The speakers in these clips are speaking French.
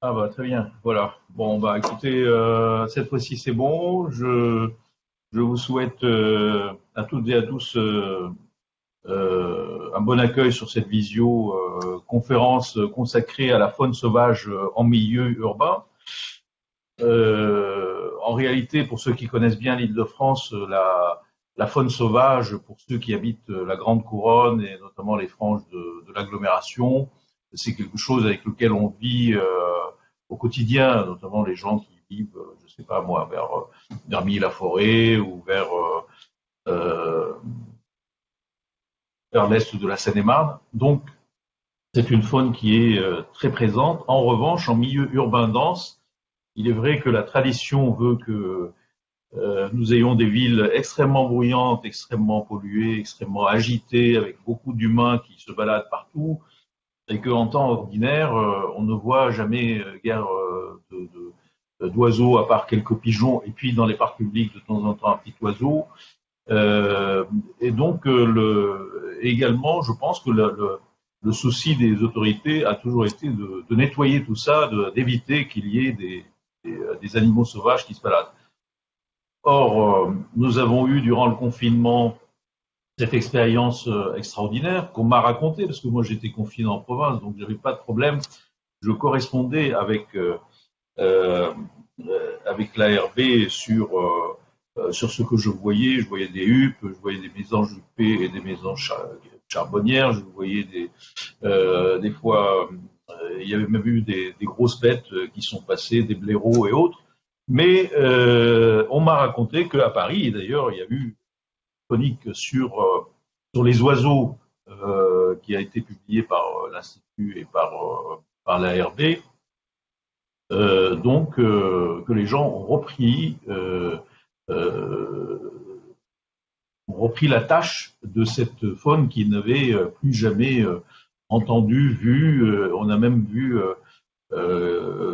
Ah bah très bien, voilà. Bon bah écoutez, euh, cette fois-ci c'est bon. Je, vous souhaite euh, à toutes et à tous euh, un bon accueil sur cette visio conférence consacrée à la faune sauvage en milieu urbain. en réalité, pour ceux qui connaissent bien l'Île-de-France, la, la faune sauvage, pour ceux qui habitent la Grande Couronne et notamment les franges de, de l'agglomération, c'est quelque chose avec lequel on vit au quotidien, notamment les gens qui vivent, euh, je sais pas moi, vers, euh, vers la forêt ou vers, euh, vers l'est de la Seine-et-Marne. Donc, c'est une faune qui est très présente. En revanche, en milieu urbain dense, il est vrai que la tradition veut que euh, nous ayons des villes extrêmement bruyantes, extrêmement polluées, extrêmement agitées, avec beaucoup d'humains qui se baladent partout, et qu'en temps ordinaire, euh, on ne voit jamais euh, guère euh, d'oiseaux à part quelques pigeons, et puis dans les parcs publics de temps en temps un petit oiseau. et donc, le, également, je pense que le, souci des autorités a toujours été de, nettoyer tout ça, d'éviter qu'il y ait des, des, animaux sauvages qui se baladent. Or, nous avons eu durant le confinement cette expérience euh, extraordinaire qu'on m'a racontée, parce que moi j'étais confiné en province, donc j'avais pas de problème. Je correspondais avec euh, euh, avec l'ARB sur sur ce que je voyais. Je voyais des huppes, je voyais des mésanges huppées et des mésanges charbonnières. Je voyais des des fois il y avait même eu des, grosses bêtes qui sont passées, des blaireaux et autres. Mais on m'a raconté qu'à Paris, d'ailleurs il y a eu euh, sur les oiseaux euh, qui a été publié par euh, l'Institut et par, par l'ARB. Donc que les gens ont repris la tâche de cette faune qu'ils n'avaient plus jamais entendu, vu. on a même vu,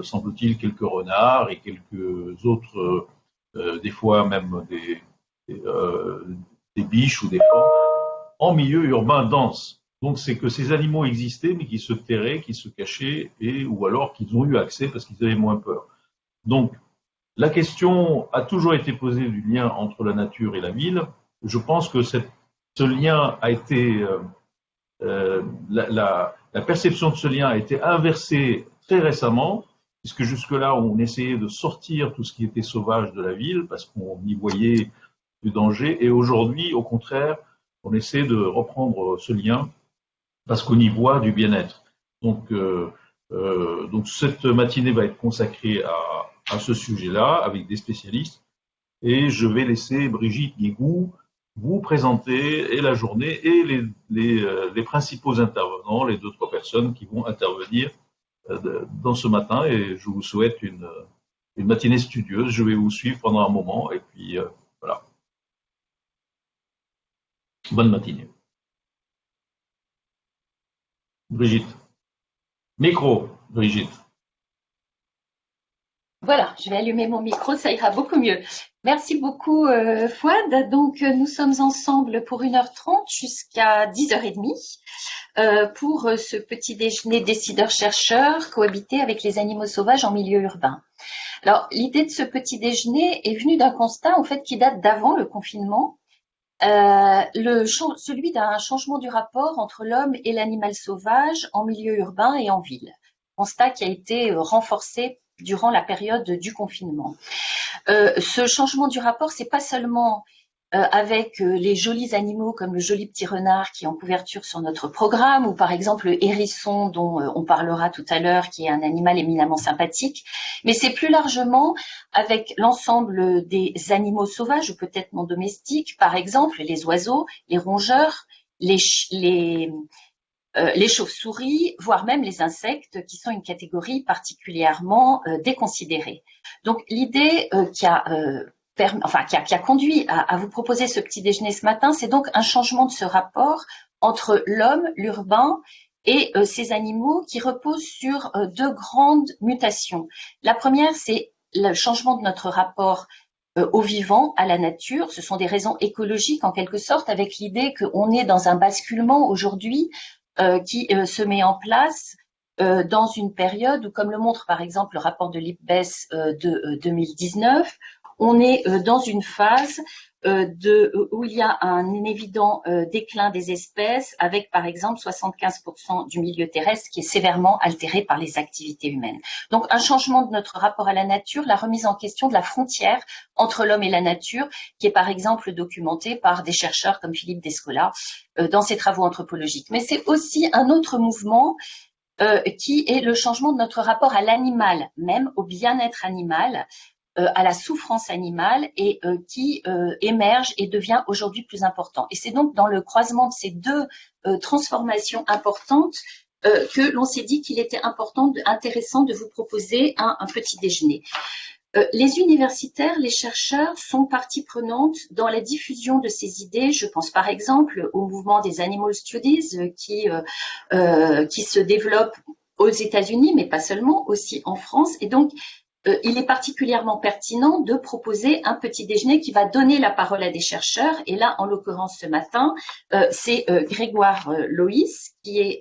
semble-t-il, quelques renards et quelques autres, des fois même des, des biches ou des phares, en milieu urbain dense. Donc c'est que ces animaux existaient, mais qui se terraient, qui se cachaient, et ou alors qu'ils ont eu accès parce qu'ils avaient moins peur. Donc la question a toujours été posée du lien entre la nature et la ville. Je pense que ce lien a été euh, euh, la, perception de ce lien a été inversée très récemment, puisque jusque-là on essayait de sortir tout ce qui était sauvage de la ville parce qu'on y voyait du danger. Et aujourd'hui, au contraire, on essaie de reprendre ce lien parce qu'on y voit du bien-être. Donc, euh, euh, donc cette matinée va être consacrée à, à ce sujet-là avec des spécialistes. Et je vais laisser Brigitte Guigou vous présenter et la journée et les, les, euh, les principaux intervenants, les deux trois personnes qui vont intervenir dans ce matin. Et je vous souhaite une, une matinée studieuse. Je vais vous suivre pendant un moment et puis euh, voilà. Bonne matinée. Brigitte. Micro, Brigitte. Voilà, je vais allumer mon micro, ça ira beaucoup mieux. Merci beaucoup euh, Fouad. Donc euh, nous sommes ensemble pour 1h30 jusqu'à 10h30 euh, pour euh, ce petit déjeuner décideurs-chercheurs cohabiter avec les animaux sauvages en milieu urbain. Alors l'idée de ce petit déjeuner est venue d'un constat en fait qui date d'avant le confinement le, celui d'un changement du rapport entre l'homme et l'animal sauvage en milieu urbain et en ville. Constat qui a été euh, renforcé durant la période du confinement. Euh, ce changement du rapport, c'est pas seulement euh, avec euh, les jolis animaux comme le joli petit renard qui est en couverture sur notre programme, ou par exemple le hérisson dont euh, on parlera tout à l'heure, qui est un animal éminemment sympathique, mais c'est plus largement avec l'ensemble des animaux sauvages ou peut-être non domestiques, par exemple les oiseaux, les rongeurs, les, euh, chauves-souris, voire même les insectes, qui sont une catégorie particulièrement euh, déconsidérée. Donc l'idée euh, qui a enfin, qui a, qui a conduit à, vous proposer ce petit déjeuner ce matin, c'est donc un changement de ce rapport entre l'homme, l'urbain et euh, ces animaux qui reposent sur euh, deux grandes mutations. La première, c'est le changement de notre rapport euh, au vivant, à la nature. Ce sont des raisons écologiques en quelque sorte, avec l'idée qu'on est dans un basculement aujourd'hui euh, qui se met en place dans une période où, comme le montre par exemple le rapport de l'IPBES de 2019, on est dans une phase euh, euh, où il y a un évident euh, déclin des espèces, avec par exemple 75% du milieu terrestre qui est sévèrement altéré par les activités humaines. Donc un changement de notre rapport à la nature, la remise en question de la frontière entre l'homme et la nature, qui est par exemple documentée par des chercheurs comme Philippe Descola dans ses travaux anthropologiques. Mais c'est aussi un autre mouvement qui est le changement de notre rapport à l'animal, même au bien-être animal, euh, à la souffrance animale et euh, qui euh, émerge et devient aujourd'hui plus important. Et c'est donc dans le croisement de ces deux transformations importantes que l'on s'est dit qu'il était important, intéressant de vous proposer un, un petit déjeuner. les universitaires, les chercheurs sont partie prenante dans la diffusion de ces idées. Je pense par exemple au mouvement des Animal Studies qui, qui se développe aux États-Unis, mais pas seulement, aussi en France. Et donc, euh, il est particulièrement pertinent de proposer un petit déjeuner qui va donner la parole à des chercheurs. Et là, en l'occurrence, ce matin, euh, c'est euh, Grégoire Loïs, qui est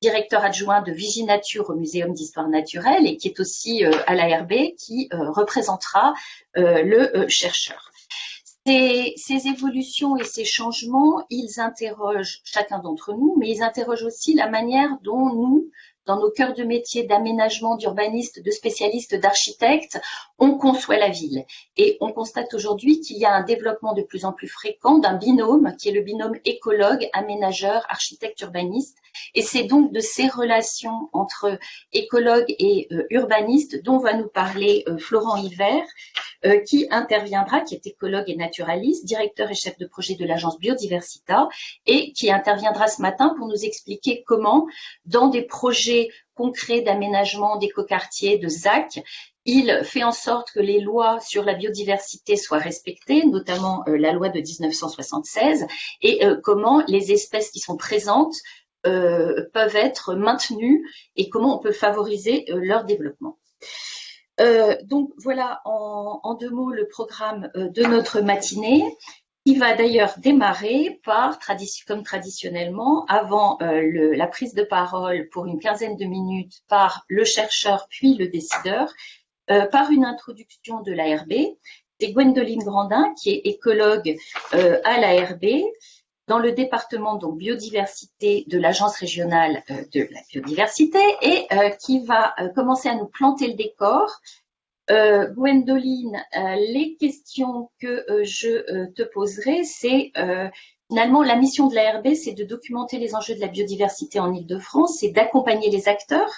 directeur adjoint de Viginature au Muséum d'histoire naturelle et qui est aussi à l'ARB, qui représentera le chercheur. Ces, ces, évolutions et ces changements, ils interrogent chacun d'entre nous, mais ils interrogent aussi la manière dont nous, dans nos cœurs de métier d'aménagement, d'urbanistes, de spécialistes, d'architectes, on conçoit la ville. Et on constate aujourd'hui qu'il y a un développement de plus en plus fréquent d'un binôme, qui est le binôme écologue, aménageur, architecte, urbaniste. Et c'est donc de ces relations entre écologue et euh, urbaniste dont va nous parler euh, Florent Hiver, euh, qui interviendra, qui est écologue et naturaliste, directeur et chef de projet de l'agence Biodiversita, et qui interviendra ce matin pour nous expliquer comment, dans des projets concrets d'aménagement d'écoquartiers, de ZAC, il fait en sorte que les lois sur la biodiversité soient respectées, notamment euh, la loi de 1976, et euh, comment les espèces qui sont présentes peuvent être maintenues et comment on peut favoriser leur développement. Euh, donc voilà en, deux mots le programme euh, de notre matinée qui va d'ailleurs démarrer par, comme traditionnellement, avant euh, la prise de parole pour une quinzaine de minutes par le chercheur puis le décideur, par une introduction de l'ARB. C'est Gwendoline Grandin qui est écologue à l'ARB dans le département donc biodiversité de l'agence régionale euh, de la biodiversité et euh, qui va euh, commencer à nous planter le décor. Gwendoline, les questions que je te poserai, c'est finalement la mission de l'ARB, c'est de documenter les enjeux de la biodiversité en Ile-de-France, c'est d'accompagner les acteurs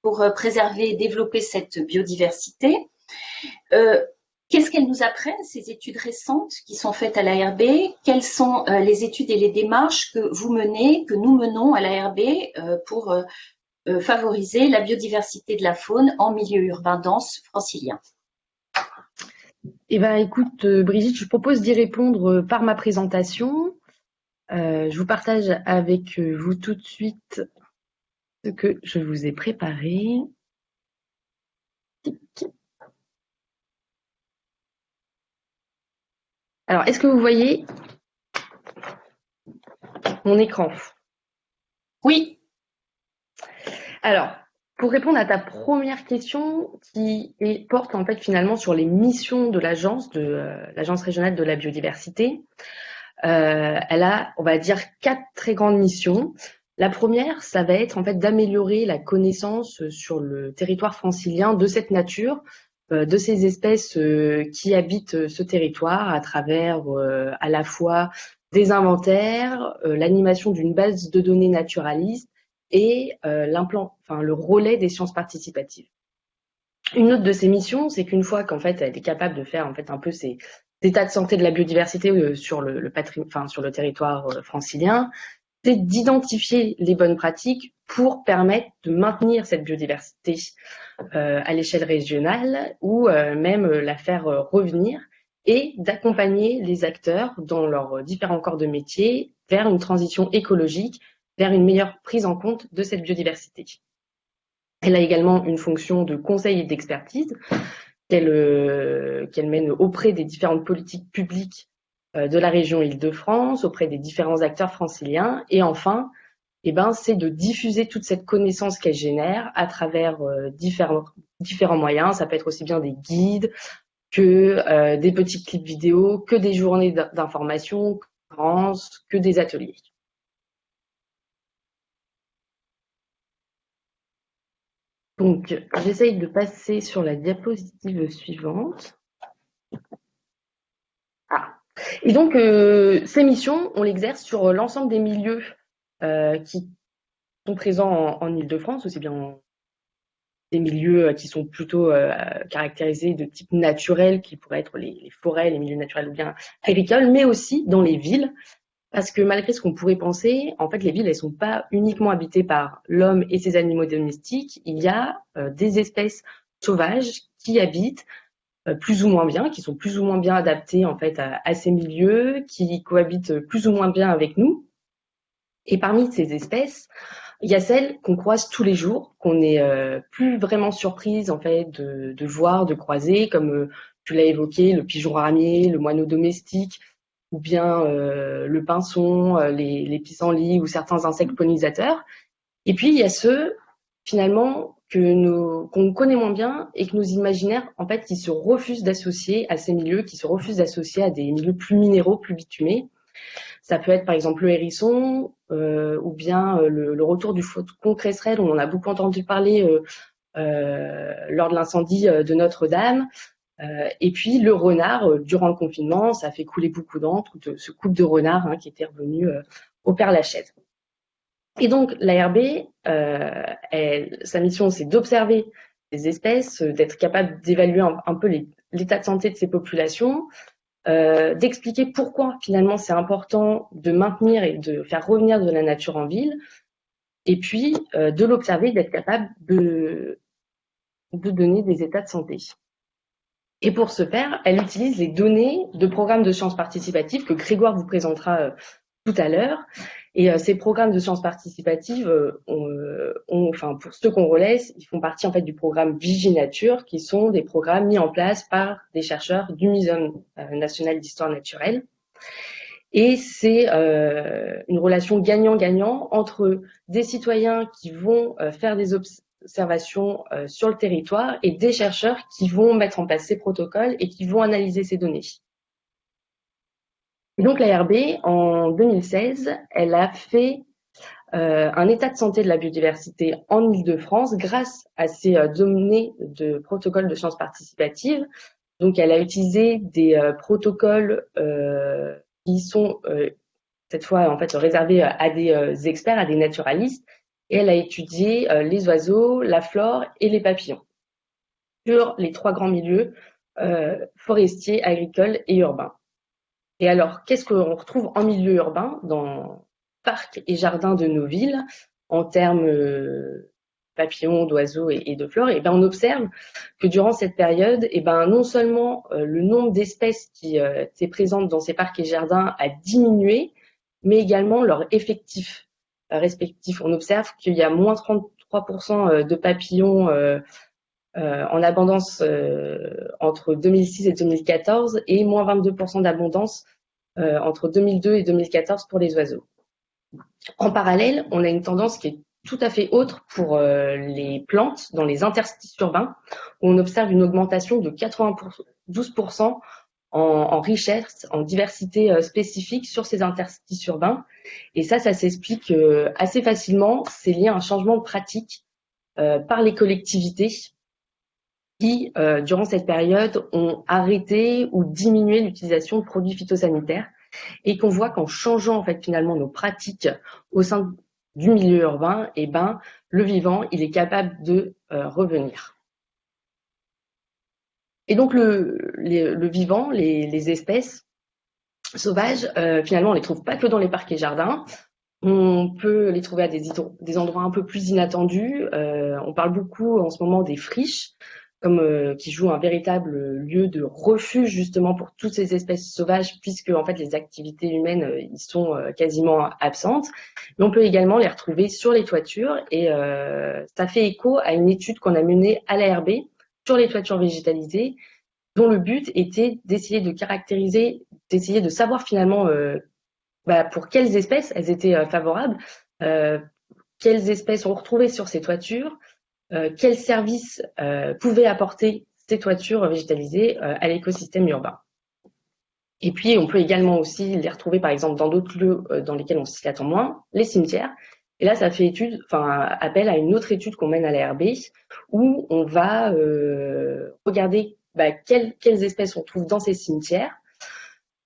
pour préserver et développer cette biodiversité. Qu'est-ce qu'elles nous apprennent, ces études récentes qui sont faites à l'ARB Quelles sont euh, les études et les démarches que vous menez, que nous menons à l'ARB euh, pour euh, favoriser la biodiversité de la faune en milieu urbain dense francilien? Eh bien, écoute, Brigitte, je propose d'y répondre par ma présentation. je vous partage avec vous tout de suite ce que je vous ai préparé. Alors, est-ce que vous voyez mon écran? Oui. Alors, pour répondre à ta première question qui porte en fait finalement sur les missions de l'agence, de euh, l'agence régionale de la biodiversité, euh, elle a, on va dire, quatre très grandes missions. La première, ça va être en fait d'améliorer la connaissance sur le territoire francilien de cette nature, de ces espèces euh, qui habitent euh, ce territoire à travers à la fois des inventaires, l'animation d'une base de données naturaliste et le relais des sciences participatives. Une autre de ces missions, c'est qu'une fois qu'en fait elle est capable de faire en fait un peu ces états de santé de la biodiversité sur le territoire francilien, c'est d'identifier les bonnes pratiques pour permettre de maintenir cette biodiversité euh, à l'échelle régionale ou euh, même la faire euh, revenir et d'accompagner les acteurs dans leurs différents corps de métier vers une transition écologique, vers une meilleure prise en compte de cette biodiversité. Elle a également une fonction de conseil et d'expertise qu'elle mène auprès des différentes politiques publiques de la région Île-de-France, auprès des différents acteurs franciliens et enfin eh ben, c'est de diffuser toute cette connaissance qu'elle génère à travers euh, différents, moyens. Ça peut être aussi bien des guides que euh, des petits clips vidéo, que des journées d'information, que des ateliers. Donc, j'essaye de passer sur la diapositive suivante. Ah. Et donc, euh, ces missions, on l'exerce sur l'ensemble des milieux qui sont présents en, Ile-de-France, aussi bien des milieux euh, qui sont plutôt caractérisés de type naturel, qui pourraient être les, forêts, les milieux naturels ou bien agricoles, mais aussi dans les villes, parce que malgré ce qu'on pourrait penser, en fait, les villes, elles sont pas uniquement habitées par l'homme et ses animaux domestiques. Il y a euh, des espèces sauvages qui habitent euh, plus ou moins bien, qui sont plus ou moins bien adaptées en fait à, ces milieux, qui cohabitent plus ou moins bien avec nous. Et parmi ces espèces, il y a celles qu'on croise tous les jours, qu'on n'est euh, plus vraiment surprise en fait de, voir, de croiser, comme tu l'as évoqué, le pigeon ramier, le moineau domestique, ou bien euh, le pinson, euh, les, pissenlits ou certains insectes pollinisateurs. Et puis il y a ceux finalement que nous qu'on connaît moins bien et que nos imaginaires en fait qui se refusent d'associer à ces milieux, qui se refusent d'associer à des milieux plus minéraux, plus bitumés. Ça peut être par exemple le hérisson euh, ou bien le, le, retour du faucon dont on a beaucoup entendu parler euh, lors de l'incendie de Notre-Dame. Euh, et puis le renard, euh, durant le confinement, ça a fait couler beaucoup d'encre, ce couple de renard hein, qui était revenu euh, au Père Lachaise. Et donc l'ARB, sa mission, c'est d'observer les espèces, d'être capable d'évaluer un, peu l'état de santé de ces populations, d'expliquer pourquoi finalement c'est important de maintenir et de faire revenir de la nature en ville, et puis de l'observer, d'être capable de, de donner des états de santé. Et pour ce faire, elle utilise les données de programmes de sciences participatives que Grégoire vous présentera euh, tout à l'heure. Et euh, ces programmes de sciences participatives, euh, enfin pour ceux qu'on relaisse, ils font partie en fait du programme Viginature, qui sont des programmes mis en place par des chercheurs du Muséum national d'histoire naturelle. Et c'est une relation gagnant-gagnant entre des citoyens qui vont faire des, observation euh, sur le territoire et des chercheurs qui vont mettre en place ces protocoles et qui vont analyser ces données. Et donc l'ARB, en 2016, elle a fait euh, un état de santé de la biodiversité en Ile-de-France grâce à ces euh, données de protocoles de sciences participatives. Donc elle a utilisé des protocoles qui sont cette fois en fait réservés à des experts, à des naturalistes, et elle a étudié euh, les oiseaux, la flore et les papillons sur les trois grands milieux euh, forestiers, agricoles et urbains. Et alors, qu'est-ce qu'on retrouve en milieu urbain, dans parcs et jardins de nos villes, en termes euh, papillons, d'oiseaux et, de flore Et eh ben, on observe que durant cette période, et eh ben, non seulement le nombre d'espèces qui étaient présentes dans ces parcs et jardins a diminué, mais également leur effectif respectifs. On observe qu'il y a moins 33% euh, de papillons euh, euh, en abondance entre 2006 et 2014 et moins 22% d'abondance entre 2002 et 2014 pour les oiseaux. En parallèle, on a une tendance qui est tout à fait autre pour les plantes dans les interstices urbains, où on observe une augmentation de 92% en, richesse, en diversité euh, spécifique sur ces interstices urbains. Et ça, ça s'explique euh, assez facilement. C'est lié à un changement de pratique euh, par les collectivités qui, durant cette période, ont arrêté ou diminué l'utilisation de produits phytosanitaires et qu'on voit qu'en changeant en fait finalement nos pratiques au sein du milieu urbain, eh ben, le vivant, il est capable de revenir. Et donc le, vivant, les, espèces sauvages, euh, finalement, on les trouve pas que dans les parcs et jardins. On peut les trouver à des, endroits un peu plus inattendus. Euh, on parle beaucoup en ce moment des friches, comme euh, qui jouent un véritable lieu de refuge justement pour toutes ces espèces sauvages, puisque en fait les activités humaines y sont quasiment absentes. Mais on peut également les retrouver sur les toitures, et ça fait écho à une étude qu'on a menée à l'ARB sur les toitures végétalisées, dont le but était d'essayer de caractériser, d'essayer de savoir finalement euh, bah, pour quelles espèces elles étaient euh, favorables. quelles espèces on retrouvait sur ces toitures, quels services pouvaient apporter ces toitures végétalisées à l'écosystème urbain. Et puis, on peut également aussi les retrouver, par exemple, dans d'autres lieux dans lesquels on s'y attend moins, les cimetières, et là, ça fait étude, enfin, appel à une autre étude qu'on mène à l'ARB où on va euh, regarder bah, quelles, espèces on trouve dans ces cimetières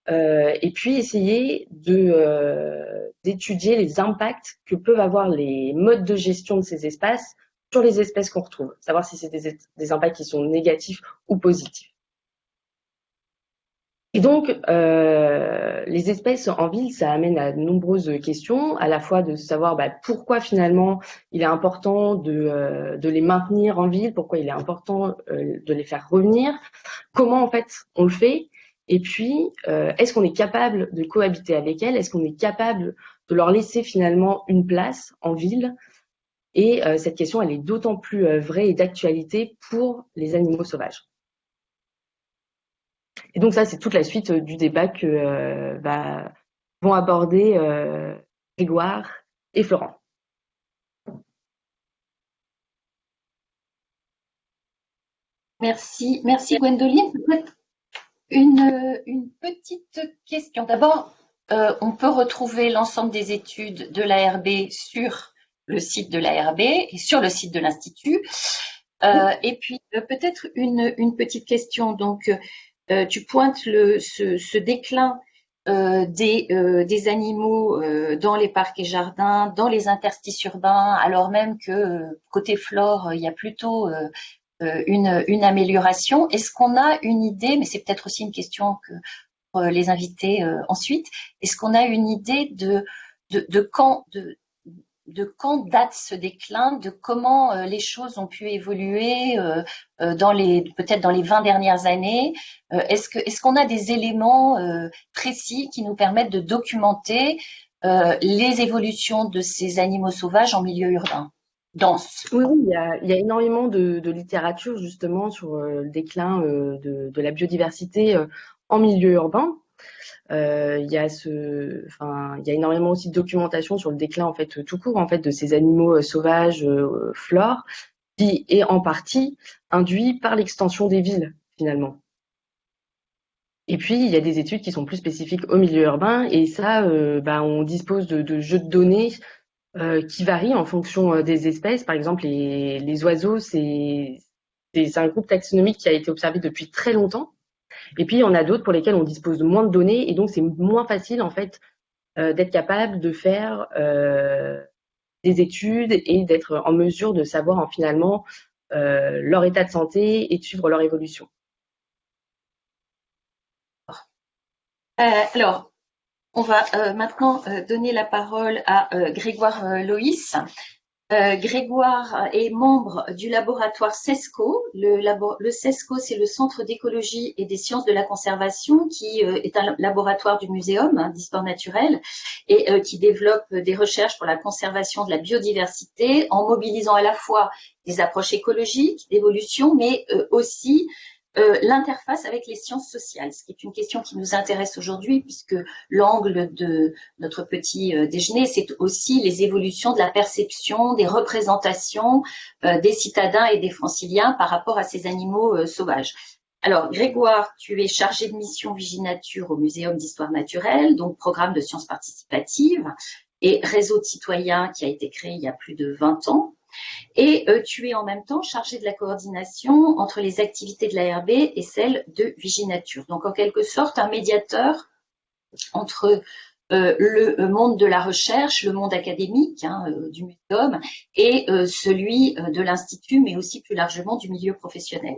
euh, et puis essayer euh, d'étudier les impacts que peuvent avoir les modes de gestion de ces espaces sur les espèces qu'on retrouve, savoir si c'est des, impacts qui sont négatifs ou positifs. Et donc, euh, les espèces en ville, ça amène à de nombreuses questions, à la fois de savoir bah, pourquoi finalement il est important de, euh, de, les maintenir en ville, pourquoi il est important euh, de les faire revenir, comment en fait on le fait, et puis est-ce qu'on est capable de cohabiter avec elles, est-ce qu'on est capable de leur laisser finalement une place en ville. Et euh, cette question, elle est d'autant plus vraie et d'actualité pour les animaux sauvages. Et donc ça, c'est toute la suite euh, du débat que euh, vont aborder euh, Grégoire et Florent. Merci, merci Gwendoline. Une petite question. D'abord, on peut retrouver l'ensemble des études de l'ARB sur le site de l'ARB et sur le site de l'Institut. et puis peut-être une, une, petite question. Donc, euh, tu pointes le, ce, ce déclin euh, des, euh, des, animaux euh, dans les parcs et jardins, dans les interstices urbains, alors même que euh, côté flore, il y a plutôt une, une, amélioration. Est-ce qu'on a une idée, mais c'est peut-être aussi une question que pour les invités ensuite, est-ce qu'on a une idée de, de, de quand, de, de quand date ce déclin, de comment euh, les choses ont pu évoluer euh, euh, peut-être dans les 20 dernières années. est-ce qu'on a des éléments précis qui nous permettent de documenter les évolutions de ces animaux sauvages en milieu urbain Oui, il, y a, énormément de, littérature justement sur le déclin de, la biodiversité en milieu urbain. Euh, il y a énormément aussi de documentation sur le déclin tout court de ces animaux euh, sauvages, euh, flore, qui est en partie induit par l'extension des villes finalement. Et puis, il y a des études qui sont plus spécifiques au milieu urbain, et ça, bah, on dispose de, jeux de données qui varient en fonction des espèces. Par exemple, les oiseaux, c'est un groupe taxonomique qui a été observé depuis très longtemps, et puis, il y en a d'autres pour lesquels on dispose de moins de données et donc c'est moins facile en fait euh, d'être capable de faire euh, des études et d'être en mesure de savoir en, finalement euh, leur état de santé et de suivre leur évolution. alors, on va maintenant donner la parole à Grégoire Loïs. Euh, Grégoire est membre du laboratoire CESCO. Le, CESCO, c'est le Centre d'écologie et des sciences de la conservation, qui euh, est un laboratoire du Muséum hein, d'histoire naturelle et euh, qui développe des recherches pour la conservation de la biodiversité en mobilisant à la fois des approches écologiques, d'évolution, mais aussi euh, l'interface avec les sciences sociales, ce qui est une question qui nous intéresse aujourd'hui puisque l'angle de notre petit euh, déjeuner, c'est aussi les évolutions de la perception, des représentations euh, des citadins et des franciliens par rapport à ces animaux sauvages. Alors, Grégoire, tu es chargé de mission Viginature au Muséum d'histoire naturelle, donc programme de sciences participatives et réseau de citoyens qui a été créé il y a plus de 20 ans. Et euh, tu es en même temps chargé de la coordination entre les activités de l'ARB et celles de Viginature. Donc en quelque sorte un médiateur entre euh, le monde de la recherche, le monde académique hein, euh, du muséum et celui de l'Institut, mais aussi plus largement du milieu professionnel.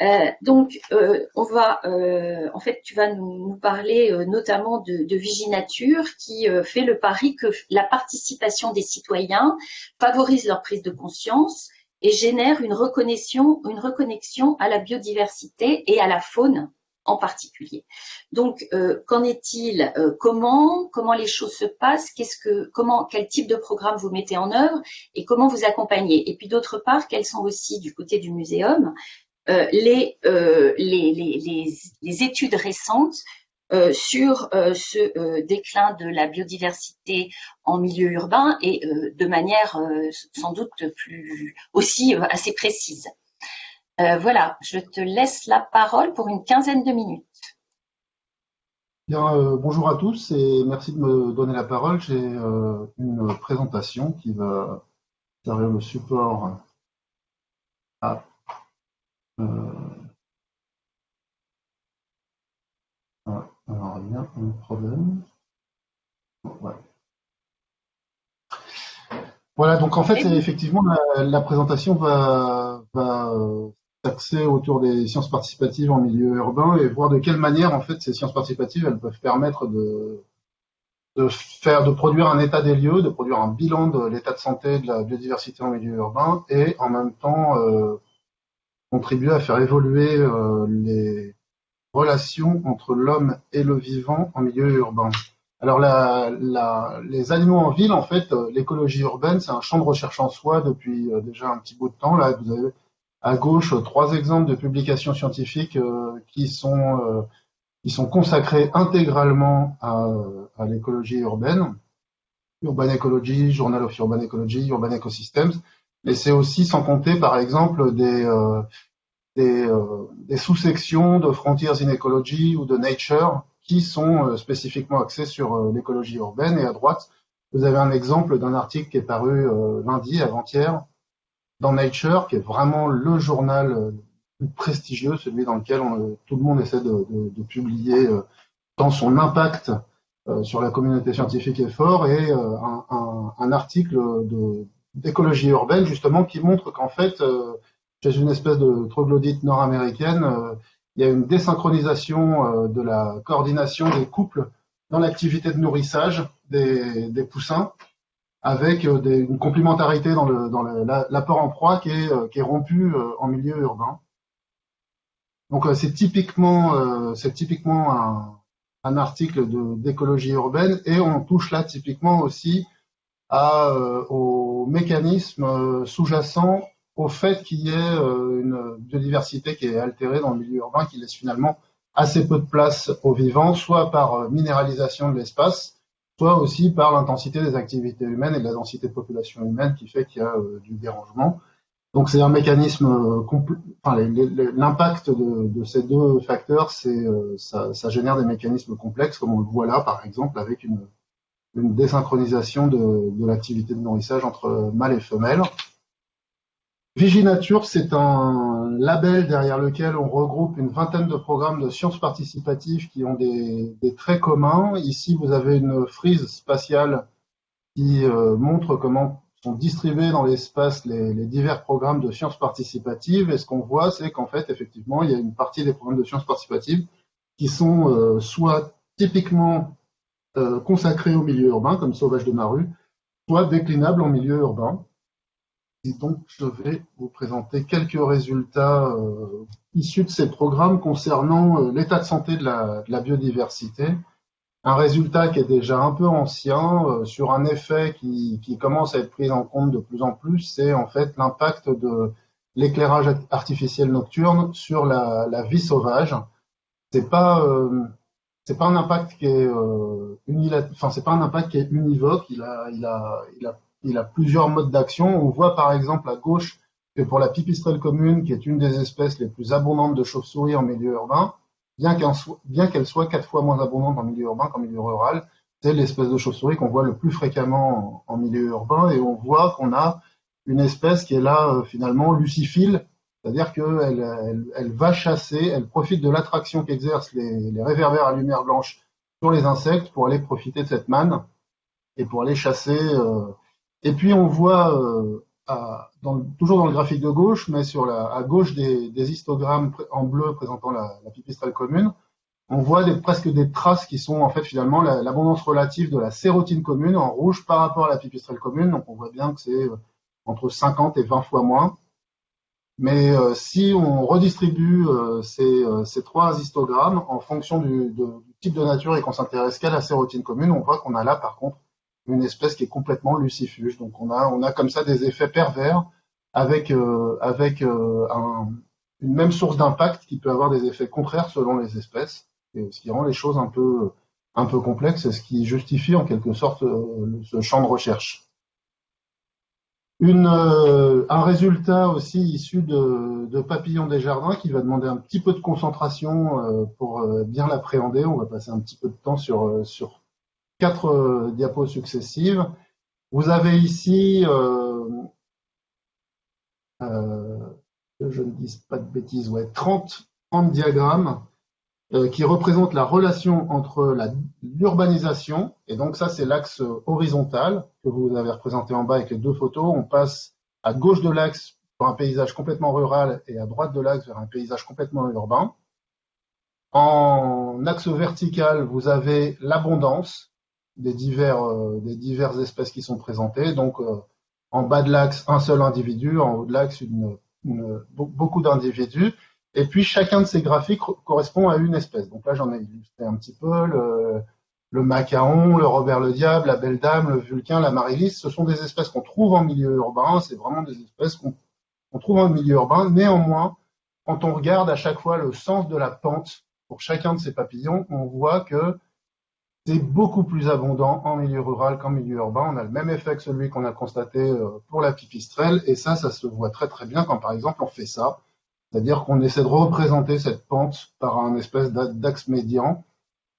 Euh, donc, euh, on va, euh, en fait, tu vas nous, parler notamment de, Viginature, qui fait le pari que la participation des citoyens favorise leur prise de conscience et génère une reconnexion, une reconnexion à la biodiversité et à la faune en particulier. Donc, qu'en est-il Comment comment les choses se passent Qu'est-ce que comment quel type de programme vous mettez en œuvre et comment vous accompagnez? Et puis d'autre part, quelles sont aussi du côté du muséum euh, les, euh, les, les, les, études récentes euh, sur ce déclin de la biodiversité en milieu urbain et de manière sans doute plus aussi assez précise. voilà, je te laisse la parole pour une quinzaine de minutes. Bien, bonjour à tous et merci de me donner la parole. J'ai une présentation qui va servir le support à alors, il y a un problème. Voilà. donc en fait, effectivement, la, présentation va, va euh, s'axer autour des sciences participatives en milieu urbain et voir de quelle manière, en fait, ces sciences participatives, elles peuvent permettre de, de faire, de produire un état des lieux, de produire un bilan de l'état de santé de la biodiversité en milieu urbain et en même temps euh, contribuer à faire évoluer euh, les, relation entre l'homme et le vivant en milieu urbain. Alors les animaux en ville, en fait, euh, l'écologie urbaine, c'est un champ de recherche en soi depuis euh, déjà un petit bout de temps. Là, vous avez à gauche trois exemples de publications scientifiques qui sont qui sont consacrés intégralement à l'écologie urbaine. Urban Ecology, Journal of Urban Ecology, Urban Ecosystems. Mais c'est aussi sans compter, par exemple, des, euh, des, sous-sections de Frontiers in Ecology ou de Nature qui sont euh, spécifiquement axées sur euh, l'écologie urbaine. Et à droite, vous avez un exemple d'un article qui est paru lundi, avant-hier, dans Nature, qui est vraiment le journal le plus prestigieux, celui dans lequel tout le monde essaie de, de, publier tant son impact sur la communauté scientifique est fort, et un, article d'écologie urbaine justement qui montre qu'en fait chez une espèce de troglodyte nord-américaine, euh, il y a une désynchronisation euh, de la coordination des couples dans l'activité de nourrissage des, poussins, avec euh, une complémentarité dans l'apport en proie qui est, rompu en milieu urbain. Donc c'est typiquement, c'est typiquement un, un article d'écologie urbaine et on touche là typiquement aussi à, aux mécanismes sous-jacents au fait qu'il y ait euh, une biodiversité qui est altérée dans le milieu urbain, qui laisse finalement assez peu de place aux vivants, soit par euh, minéralisation de l'espace, soit aussi par l'intensité des activités humaines et de la densité de population humaine qui fait qu'il y a euh, du dérangement. Donc c'est un mécanisme, l'impact de, ces deux facteurs, c'est ça, génère des mécanismes complexes, comme on le voit là par exemple, avec une, une désynchronisation de, l'activité de nourrissage entre mâles et femelles. Viginature, c'est un label derrière lequel on regroupe une vingtaine de programmes de sciences participatives qui ont des, traits communs. Ici, vous avez une frise spatiale qui euh, montre comment sont distribués dans l'espace les, divers programmes de sciences participatives. Et ce qu'on voit, c'est qu'en fait, effectivement, il y a une partie des programmes de sciences participatives qui sont euh, soit typiquement consacrés au milieu urbain, comme Sauvage de Maru, soit déclinables en milieu urbain. Et donc, je vais vous présenter quelques résultats euh, issus de ces programmes concernant euh, l'état de santé de la, biodiversité. Un résultat qui est déjà un peu ancien euh, sur un effet qui, commence à être pris en compte de plus en plus, c'est en fait l'impact de l'éclairage artificiel nocturne sur la, vie sauvage. C'est pas c'est pas un impact qui est enfin c'est pas un impact qui est univoque. Il a il a il a il a plusieurs modes d'action. On voit par exemple à gauche que pour la pipistrelle commune, qui est une des espèces les plus abondantes de chauves-souris en milieu urbain, bien qu'elle soit quatre fois moins abondante en milieu urbain qu'en milieu rural, c'est l'espèce de chauve-souris qu'on voit le plus fréquemment en, milieu urbain, et on voit qu'on a une espèce qui est là euh, finalement luciphile, c'est-à-dire qu'elle elle, va chasser, elle profite de l'attraction qu'exercent les, les réverbères à lumière blanche sur les insectes pour aller profiter de cette manne et pour aller chasser euh, et puis on voit, euh, toujours dans le graphique de gauche, mais sur la, à gauche des, histogrammes en bleu présentant la, pipistrelle commune, on voit presque des traces qui sont en fait finalement l'abondance relative de la sérotine commune en rouge par rapport à la pipistrelle commune. Donc on voit bien que c'est euh, entre 50 et 20 fois moins. Mais euh, si on redistribue ces, trois histogrammes en fonction du, du type de nature et qu'on s'intéresse qu'à la sérotine commune, on voit qu'on a là par contre une espèce qui est complètement lucifuge. Donc on a, on a comme ça des effets pervers avec, euh, avec euh, un, une même source d'impact qui peut avoir des effets contraires selon les espèces. ce qui rend les choses un peu, un peu complexes et ce qui justifie en quelque sorte ce champ de recherche. Une, un résultat aussi issu de, Papillon des Jardins qui va demander un petit peu de concentration pour bien l'appréhender. On va passer un petit peu de temps sur, quatre diapos successives. Vous avez ici euh, que je ne dise pas de bêtises, ouais, 30, 30 diagrammes euh, qui représentent la relation entre l'urbanisation, et donc ça c'est l'axe horizontal que vous avez représenté en bas avec les deux photos. On passe à gauche de l'axe pour un paysage complètement rural et à droite de l'axe vers un paysage complètement urbain. En axe vertical, vous avez l'abondance des, euh, des diverses espèces qui sont présentées. Donc, en bas de l'axe, un seul individu, en haut de l'axe, beaucoup d'individus. Et puis, chacun de ces graphiques correspond à une espèce. Donc là, j'en ai illustré un petit peu. Le, le macaon, le Robert le Diable, la Belle Dame, le Vulcain, la Marilis, ce sont des espèces qu'on trouve en milieu urbain. C'est vraiment des espèces qu'on trouve en milieu urbain. Néanmoins, quand on regarde à chaque fois le sens de la pente pour chacun de ces papillons, on voit que c'est beaucoup plus abondant en milieu rural qu'en milieu urbain. On a le même effet que celui qu'on a constaté euh, pour la pipistrelle. Et ça, ça se voit très très bien quand par exemple on fait ça. C'est-à-dire qu'on essaie de représenter cette pente par un espèce d'axe médian.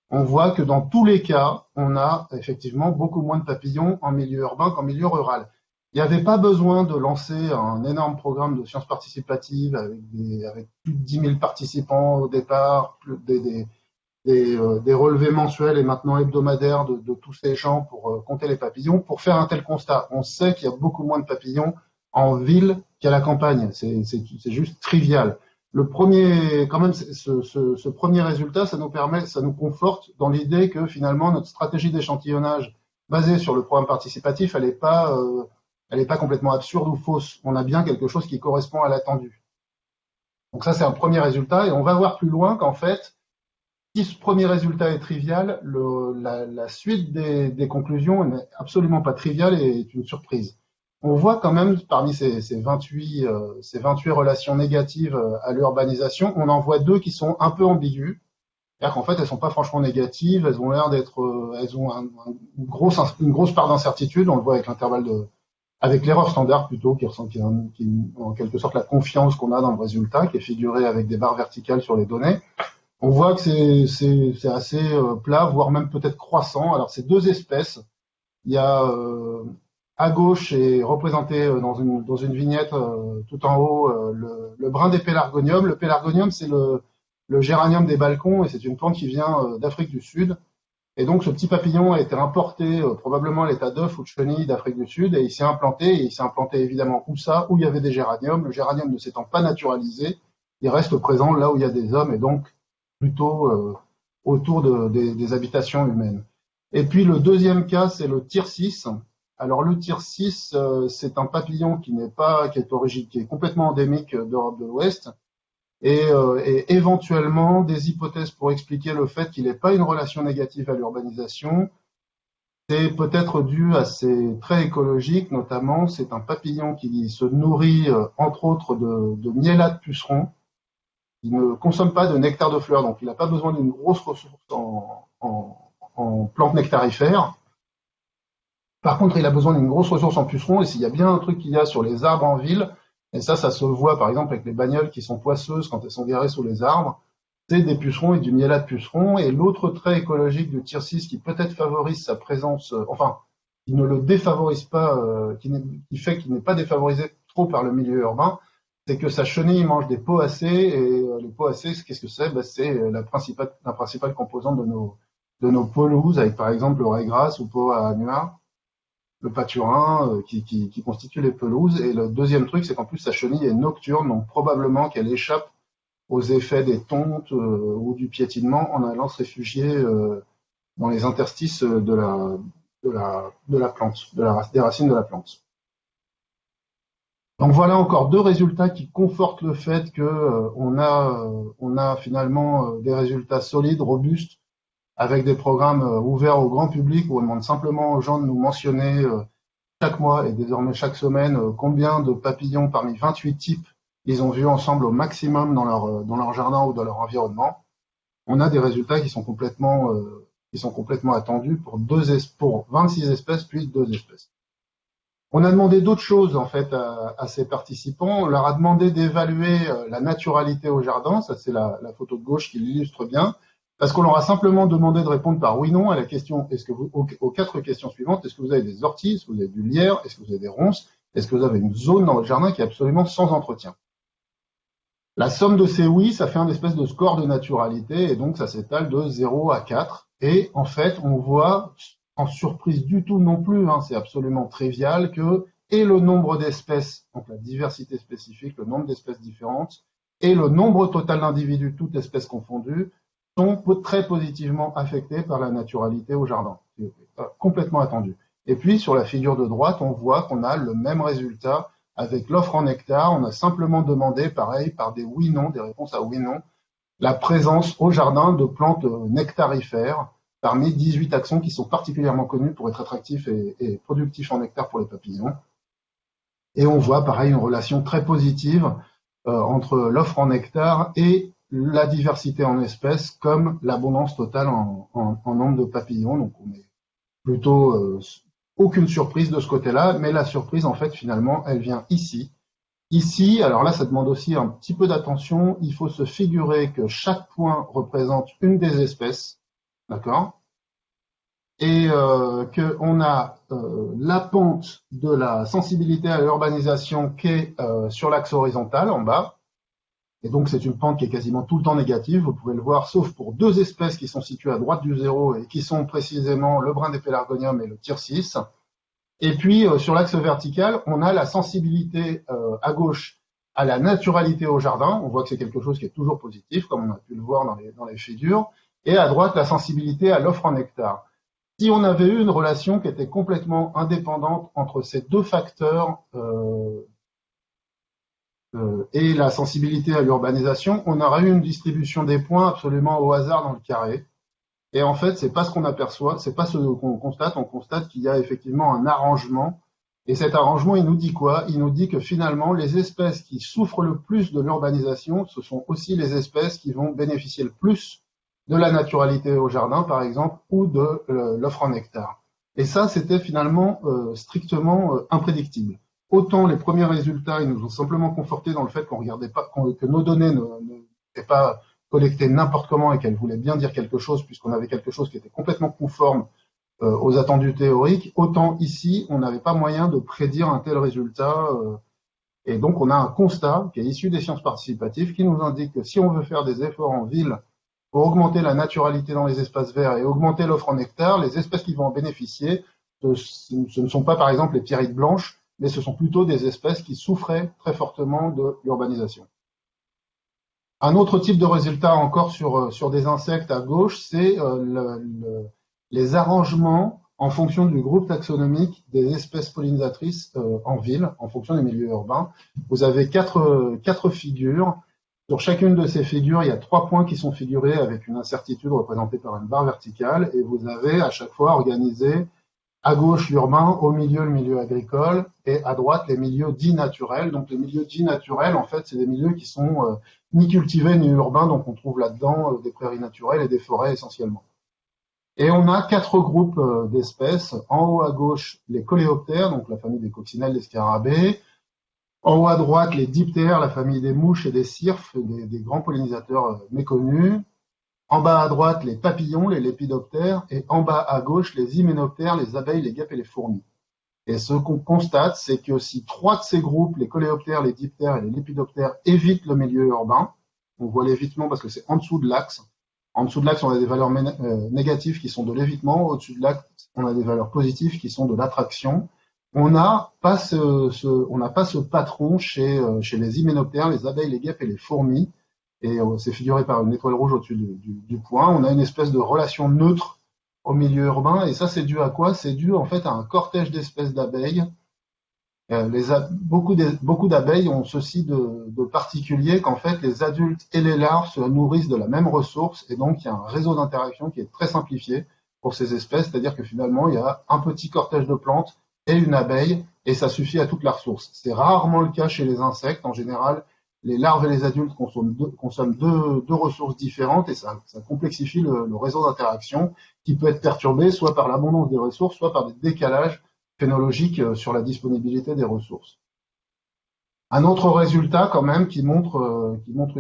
On voit que dans tous les cas, on a effectivement beaucoup moins de papillons en milieu urbain qu'en milieu rural. Il n'y avait pas besoin de lancer un énorme programme de sciences participatives avec, plus de 10 000 participants au départ, euh, des, relevés mensuels et maintenant hebdomadaires de, tous ces gens pour euh, compter les papillons, pour faire un tel constat. On sait qu'il y a beaucoup moins de papillons en ville qu'à la campagne. C'est juste trivial. Le premier, quand même, ce, premier résultat, ça nous permet, ça nous conforte dans l'idée que finalement notre stratégie d'échantillonnage basée sur le programme participatif, elle n'est pas, euh, elle pas complètement absurde ou fausse. On a bien quelque chose qui correspond à l'attendu. Donc ça, c'est un premier résultat, et on va voir plus loin qu'en fait, si ce premier résultat est trivial, la, suite des, conclusions n'est absolument pas triviale et est une surprise. On voit quand même parmi ces, 28, ces 28 euh, relations négatives euh, à l'urbanisation, on en voit deux qui sont un peu ambiguës. C'est-à-dire qu'en fait, elles sont pas franchement négatives, elles ont l'air d'être, euh, elles ont une, grosse, part d'incertitude. On le voit avec l'intervalle avec l'erreur standard plutôt, qui ressent, qui, en quelque sorte la confiance qu'on a dans le résultat, qui est figurée avec des barres verticales sur les données on voit que c'est assez plat, voire même peut-être croissant. Alors, c'est deux espèces. Il y a à gauche est représenté euh, dans une, dans une vignette tout en haut le, le, brin des pélargoniums. Le pélargonium, c'est le, géranium des balcons et c'est une plante qui vient d'Afrique du Sud. Et donc, ce petit papillon a été importé probablement à l'état d'œuf ou de chenille d'Afrique du Sud et il s'est implanté. Et il s'est implanté évidemment où ça, où il y avait des géraniums. Le géranium ne s'étant pas naturalisé, il reste présent là où il y a des hommes et donc plutôt euh, autour de, des, habitations humaines. Et puis le deuxième cas, c'est le tir-6. Alors le tir-6, euh, c'est un papillon qui n'est pas, qui est origine, qui est complètement endémique d'Europe de l'Ouest, et, euh, et, éventuellement des hypothèses pour expliquer le fait qu'il n'ait pas une relation négative à l'urbanisation. C'est peut-être dû à ses traits écologiques, notamment c'est un papillon qui se nourrit entre autres de, de de puceron, il ne consomme pas de nectar de fleurs, donc il n'a pas besoin d'une grosse ressource en, plantes nectarifères. Par contre, il a besoin d'une grosse ressource en pucerons, et s'il y a bien un truc qu'il y a sur les arbres en ville, et ça, ça se voit par exemple avec les bagnoles qui sont poisseuses quand elles sont garées sous les arbres, c'est des pucerons et du miellat de pucerons. Et l'autre trait écologique du tir 6 qui peut-être favorise sa présence, euh, enfin, qui ne le défavorise pas, euh, qui, fait qu'il n'est pas défavorisé trop par le milieu urbain, c'est que sa chenille mange des poacées et euh, les poacées, qu'est-ce que c'est? Ben, C'est euh, la principale, composante de nos, de nos pelouses, avec par exemple l'oreille grasse ou peau à nuage, le pâturin euh, qui, constitue les pelouses. Et le deuxième truc, c'est qu'en plus sa chenille est nocturne, donc probablement qu'elle échappe aux effets des tontes ou du piétinement en allant se réfugier dans les interstices de la, plante, de la, des racines de la plante. Donc voilà encore deux résultats qui confortent le fait que euh, on a euh, finalement euh, des résultats solides, robustes, avec des programmes ouverts au grand public où on demande simplement aux gens de nous mentionner chaque mois et désormais chaque semaine combien de papillons parmi 28 types ils ont vus ensemble au maximum dans leur jardin ou dans leur environnement. on a des résultats qui sont complètement, euh, attendus pour, deux pour 26 espèces puis deux espèces. On a demandé d'autres choses en fait à, ces participants. On leur a demandé d'évaluer euh, la naturalité au jardin. Ça, c'est la, photo de gauche qui l'illustre bien. Parce qu'on leur a simplement demandé de répondre par oui/non à la question est-ce que vous, aux, quatre questions suivantes est-ce que vous avez des orties, est-ce que vous avez du lierre, est-ce que vous avez des ronces, est-ce que vous avez une zone dans votre jardin qui est absolument sans entretien? La somme de ces oui, ça fait un espèce de score de naturalité et donc ça s'étale de 0 à 4. Et en fait, on voit en surprise du tout non plus, hein, c'est absolument trivial, que et le nombre d'espèces, donc la diversité spécifique, le nombre d'espèces différentes, et le nombre total d'individus, toutes espèces confondues, sont très positivement affectés par la naturalité au jardin. Euh, complètement attendu. Et puis, sur la figure de droite, on voit qu'on a le même résultat avec l'offre en hectare. On a simplement demandé, pareil, par des oui-non, des réponses à oui-non, la présence au jardin de plantes nectarifères parmi 18 taxons qui sont particulièrement connus pour être attractifs et, productifs en nectar pour les papillons. Et on voit pareil une relation très positive euh, entre l'offre en nectar et la diversité en espèces comme l'abondance totale en, nombre de papillons. Donc on est plutôt euh, aucune surprise de ce côté-là, mais la surprise en fait finalement elle vient ici. Ici, alors là ça demande aussi un petit peu d'attention, il faut se figurer que chaque point représente une des espèces D'accord? Et euh, qu'on a euh, la pente de la sensibilité à l'urbanisation qui est euh, sur l'axe horizontal en bas. Et donc c'est une pente qui est quasiment tout le temps négative, vous pouvez le voir, sauf pour deux espèces qui sont situées à droite du zéro et qui sont précisément le brin des pélargonium et le tyrcis. Et puis sur l'axe vertical, on a la sensibilité à gauche à la naturalité au jardin. On voit que c'est quelque chose qui est toujours positif, comme on a pu le voir dans les, figures et à droite la sensibilité à l'offre en hectare. Si on avait eu une relation qui était complètement indépendante entre ces deux facteurs euh, euh, et la sensibilité à l'urbanisation, on aurait eu une distribution des points absolument au hasard dans le carré. Et en fait, c'est pas ce qu'on aperçoit, c'est pas ce qu'on constate. On constate qu'il y a effectivement un arrangement. Et cet arrangement, il nous dit quoi? Il nous dit que finalement, les espèces qui souffrent le plus de l'urbanisation, ce sont aussi les espèces qui vont bénéficier le plus de la naturalité au jardin, par exemple, ou de euh, l'offre en hectare. Et ça, c'était finalement euh, strictement euh, imprédictible. Autant les premiers résultats, ils nous ont simplement conforté dans le fait qu'on regardait pas, que nos données n'étaient pas collectées n'importe comment et qu'elles voulaient bien dire quelque chose, puisqu'on avait quelque chose qui était complètement conforme aux attendus théoriques. Autant ici, on n'avait pas moyen de prédire un tel résultat. et donc, on a un constat qui est issu des sciences participatives qui nous indique que si on veut faire des efforts en ville pour augmenter la naturalité dans les espaces verts et augmenter l'offre en hectare, les espèces qui vont en bénéficier, ce ne sont pas par exemple les pierrites blanches, mais ce sont plutôt des espèces qui souffraient très fortement de l'urbanisation. Un autre type de résultat encore sur, euh, sur des insectes à gauche, c'est euh, les arrangements en fonction du groupe taxonomique des espèces pollinisatrices euh, en ville, en fonction des milieux urbains. Vous avez quatre, quatre figures sur chacune de ces figures, il y a trois points qui sont figurés avec une incertitude représentée par une barre verticale et vous avez à chaque fois organisé à gauche l'urbain, au milieu le milieu agricole et à droite les milieux dits naturels. Donc les milieux dits naturels, en fait, c'est des milieux qui sont euh, ni cultivés ni urbains, donc on trouve là-dedans euh, des prairies naturelles et des forêts essentiellement. Et on a quatre groupes euh, d'espèces. En haut à gauche, les coléoptères, donc la famille des coccinelles, des scarabées. En haut à droite, les diptères, la famille des mouches et des cirfes, des, grands pollinisateurs méconnus. En bas à droite, les papillons, les lépidoptères. Et en bas à gauche, les hyménoptères, les abeilles, les guêpes et les fourmis. Et ce qu'on constate, c'est que si trois de ces groupes, les coléoptères, les diptères et les lépidoptères, évitent le milieu urbain, on voit l'évitement parce que c'est en dessous de l'axe. En dessous de l'axe, on a des valeurs euh, négatives qui sont de l'évitement. Au-dessus de l'axe, on a des valeurs positives qui sont de l'attraction on n'a pas ce, patron chez, euh, chez les hyménoptères, les abeilles, les guêpes et les fourmis. Et c'est figuré par une étoile rouge au-dessus du, point. On a une espèce de relation neutre au milieu urbain. Et ça, c'est dû à quoi? C'est dû en fait à un cortège d'espèces d'abeilles. Euh, beaucoup d'abeilles ont ceci de, de particulier qu'en fait les adultes et les larves se nourrissent de la même ressource et donc il y a un réseau d'interaction qui est très simplifié pour ces espèces, c'est-à-dire que finalement il y a un petit cortège de plantes et une abeille, et ça suffit à toute la ressource. C'est rarement le cas chez les insectes. En général, les larves et les adultes consomment deux, ressources différentes et ça, complexifie le, réseau d'interaction qui peut être perturbé soit par l'abondance des ressources, soit par des décalages phénologiques euh, sur la disponibilité des ressources. Un autre résultat quand même qui montre, euh, qui montre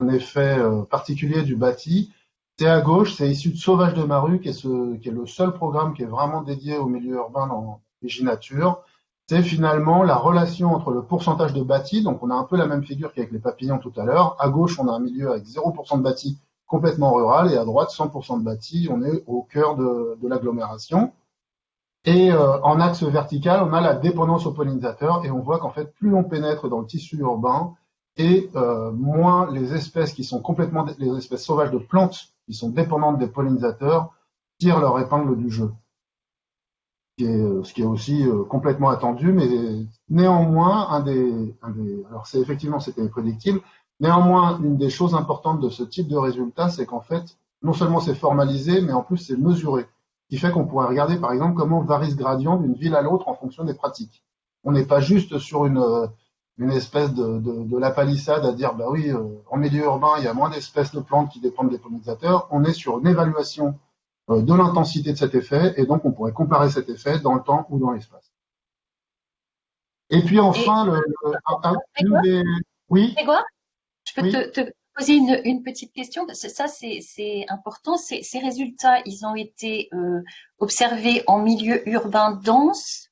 un effet euh, particulier du bâti, c'est à gauche, c'est issu de Sauvage de Maru, qui est, le seul programme qui est vraiment dédié au milieu urbain dans Viginature. C'est finalement la relation entre le pourcentage de bâti, donc on a un peu la même figure qu'avec les papillons tout à l'heure. À gauche, on a un milieu avec 0% de bâti complètement rural, et à droite, 100% de bâti, on est au cœur de, l'agglomération. Et euh, en axe vertical, on a la dépendance aux pollinisateurs et on voit qu'en fait, plus on pénètre dans le tissu urbain et euh, moins les espèces qui sont complètement les espèces sauvages de plantes qui sont dépendantes des pollinisateurs tirent leur épingle du jeu. Ce qui est, euh, ce qui est aussi complètement attendu, mais néanmoins alors c'est effectivement c'était prédictible. Néanmoins, une des choses importantes de ce type de résultat, c'est qu'en fait, non seulement c'est formalisé, mais en plus c'est mesuré qui fait qu'on pourrait regarder par exemple comment varie ce gradient d'une ville à l'autre en fonction des pratiques. On n'est pas juste sur une, euh, espèce de, la palissade à dire bah oui, euh, en milieu urbain, il y a moins d'espèces de plantes qui dépendent des pollinisateurs. On est sur une évaluation euh, de l'intensité de cet effet et donc on pourrait comparer cet effet dans le temps ou dans l'espace. Et puis enfin, le, le, oui? Je peux te, te, poser une, une, petite question parce que ça c'est important. Ces, ces, résultats, ils ont été euh, observés en milieu urbain dense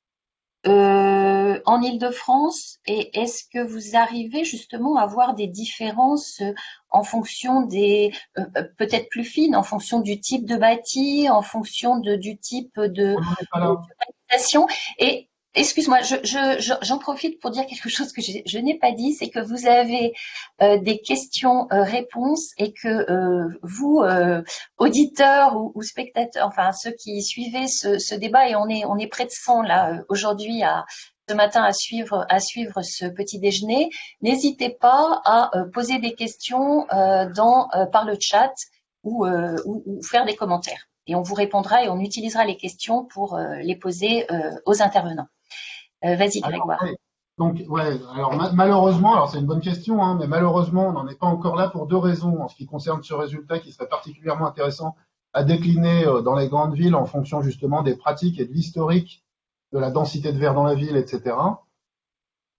euh, en Île-de-France et est-ce que vous arrivez justement à voir des différences euh, en fonction des euh, peut-être plus fines en fonction du type de bâti, en fonction de, du type de, de, de et Excuse-moi, j'en je, je, profite pour dire quelque chose que je, n'ai pas dit, c'est que vous avez euh, des questions-réponses euh, et que euh, vous, auditeurs ou, spectateurs, enfin ceux qui suivez ce, débat, et on est, près de 100 là aujourd'hui ce matin à suivre, ce petit déjeuner, n'hésitez pas à poser des questions par le chat ou faire des commentaires et on vous répondra et on utilisera les questions pour les poser aux intervenants. Euh, vas-y, Grégoire. Donc, ouais, alors malheureusement, alors c'est une bonne question, hein, mais malheureusement, on n'en est pas encore là pour deux raisons en ce qui concerne ce résultat qui serait particulièrement intéressant à décliner euh, dans les grandes villes en fonction justement des pratiques et de l'historique de la densité de verre dans la ville, etc.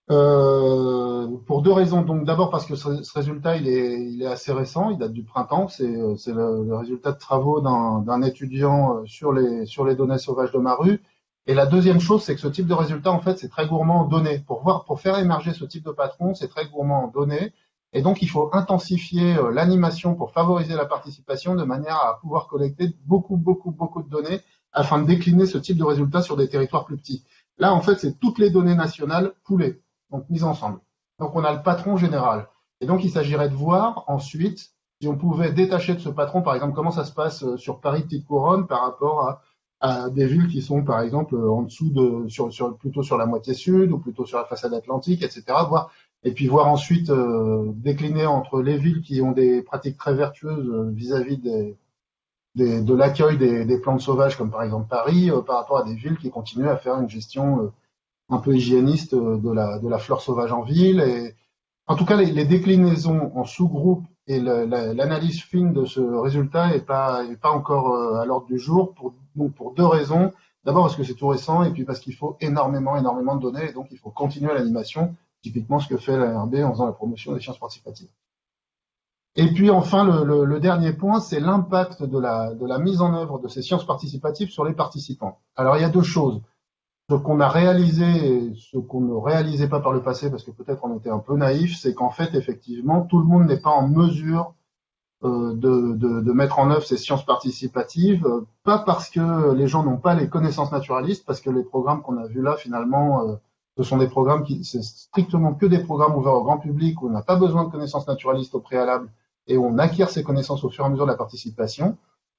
Euh, pour deux raisons. Donc d'abord parce que ce, résultat il est, il est, assez récent, il date du printemps. C'est le, le, résultat de travaux d'un étudiant sur les, sur les données sauvages de Maru et la deuxième chose, c'est que ce type de résultat, en fait, c'est très gourmand en données. Pour voir, pour faire émerger ce type de patron, c'est très gourmand en données. Et donc, il faut intensifier euh, l'animation pour favoriser la participation de manière à pouvoir collecter beaucoup, beaucoup, beaucoup de données afin de décliner ce type de résultat sur des territoires plus petits. Là, en fait, c'est toutes les données nationales poulées, donc mises ensemble. Donc, on a le patron général. Et donc, il s'agirait de voir ensuite si on pouvait détacher de ce patron, par exemple, comment ça se passe euh, sur Paris Petite Couronne par rapport à à des villes qui sont par exemple en dessous de sur, sur plutôt sur la moitié sud ou plutôt sur la façade atlantique, etc. Voir et puis voir ensuite euh, décliner entre les villes qui ont des pratiques très vertueuses euh, vis-à-vis des, des, de l'accueil des, des, plantes sauvages, comme par exemple Paris, euh, par rapport à des villes qui continuent à faire une gestion un peu hygiéniste de la, de la flore sauvage en ville. Et, en tout cas, les, les déclinaisons en sous-groupes et l'analyse fine de ce résultat n'est pas, encore à l'ordre du jour pour deux raisons. D'abord parce que c'est tout récent et puis parce qu'il faut énormément, énormément de données et donc il faut continuer l'animation, typiquement ce que fait l'ARB en faisant la promotion des sciences participatives. Et puis enfin, le, dernier point, c'est l'impact de la mise en œuvre de ces sciences participatives sur les participants. Alors il y a deux choses. Ce qu'on a réalisé et ce qu'on ne réalisait pas par le passé, parce que peut-être on était un peu naïf, c'est qu'en fait, effectivement, tout le monde n'est pas en mesure euh, de, mettre en œuvre ces sciences participatives, euh, pas parce que les gens n'ont pas les connaissances naturalistes, parce que les programmes qu'on a vus là, finalement, euh, ce sont des programmes qui, c'est strictement que des programmes ouverts au grand public où on n'a pas besoin de connaissances naturalistes au préalable et on acquiert ces connaissances au fur et à mesure de la participation,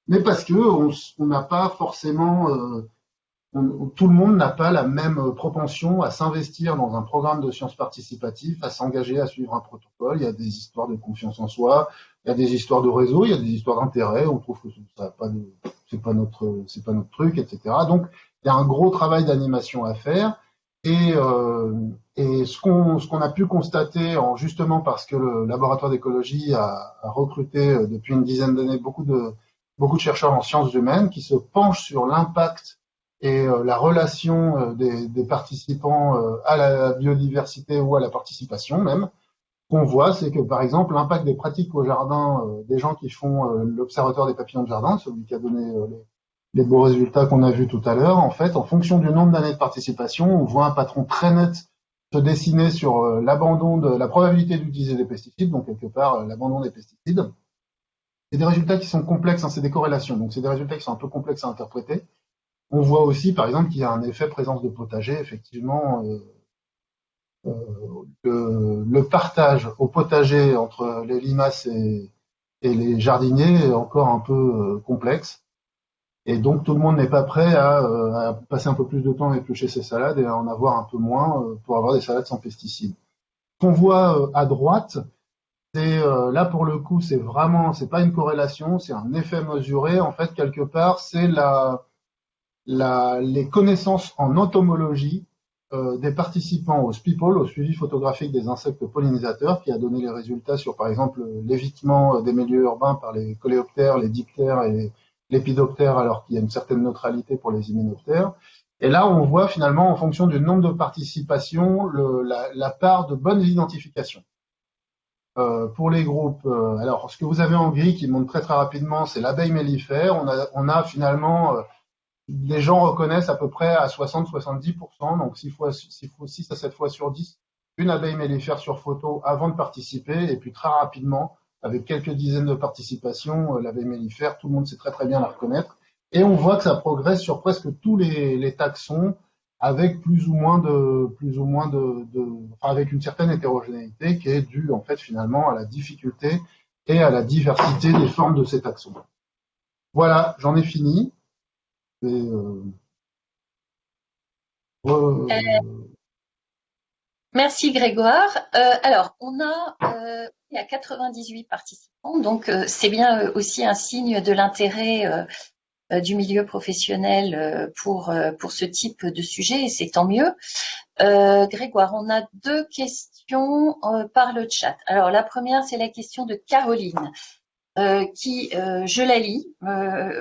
mais parce que on n'a pas forcément tout le monde n'a pas la même propension à s'investir dans un programme de sciences participatives, à s'engager à suivre un protocole. Il y a des histoires de confiance en soi, il y a des histoires de réseau, il y a des histoires d'intérêt. On trouve que ça pas c'est pas notre, pas notre truc, etc. Donc il y a un gros travail d'animation à faire. Et, euh, et ce qu'on ce qu'on a pu constater, en, justement parce que le laboratoire d'écologie a, a, recruté euh, depuis une dizaine d'années beaucoup de beaucoup de chercheurs en sciences humaines qui se penchent sur l'impact et euh, la relation euh, des, participants à la biodiversité ou à la participation même. Qu'on voit, c'est que par exemple l'impact des pratiques au jardin des gens qui font l'observatoire des papillons de jardin, celui qui a donné les, beaux résultats qu'on a vus tout à l'heure, en fait, en fonction du nombre d'années de participation, on voit un patron très net se dessiner sur euh, l'abandon de la probabilité d'utiliser des pesticides, donc quelque part euh, l'abandon des pesticides. C'est des résultats qui sont complexes, hein, c'est des corrélations, donc c'est des résultats qui sont un peu complexes à interpréter. On voit aussi, par exemple, qu'il y a un effet présence de potager, effectivement, euh, euh, le, partage au potager entre les limaces et, les jardiniers est encore un peu complexe. Et donc tout le monde n'est pas prêt à, euh, passer un peu plus de temps à éplucher ses salades et à en avoir un peu moins euh, pour avoir des salades sans pesticides. Ce qu'on voit euh, à droite, c'est là pour le coup, c'est vraiment, c'est pas une corrélation, c'est un effet mesuré. En fait, quelque part, c'est la, les connaissances en entomologie euh, des participants au SPIPOL, au suivi photographique des insectes pollinisateurs, qui a donné les résultats sur, par exemple, l'évitement des milieux urbains par les coléoptères, les diptères et l'épidoptère alors qu'il y a une certaine neutralité pour les hyménoptères. Et là, on voit finalement, en fonction du nombre de participations, la, part de bonnes identifications. Euh, pour les groupes, euh, alors ce que vous avez en gris qui montre très très rapidement, c'est l'abeille mellifère. On a, finalement, euh, les gens reconnaissent à peu près à 60-70%, donc 6, fois, 6, fois, 6 à 7 fois sur 10, une abeille mellifère sur photo avant de participer, et puis très rapidement, avec quelques dizaines de participations, euh, l'abeille mellifère, tout le monde sait très très bien la reconnaître. Et on voit que ça progresse sur presque tous les, taxons, avec plus ou moins de, plus ou moins de, avec une certaine hétérogénéité qui est due en fait finalement à la difficulté et à la diversité des formes de ces taxons. Voilà, j'en ai fini. Euh, euh, Merci Grégoire. Euh, alors, on a, il y a 98 participants, donc c'est bien aussi un signe de l'intérêt du milieu professionnel pour, pour ce type de sujet, et c'est tant mieux. Grégoire, on a deux questions par le chat. Alors, la première, c'est la question de Caroline. Qui, je la lis,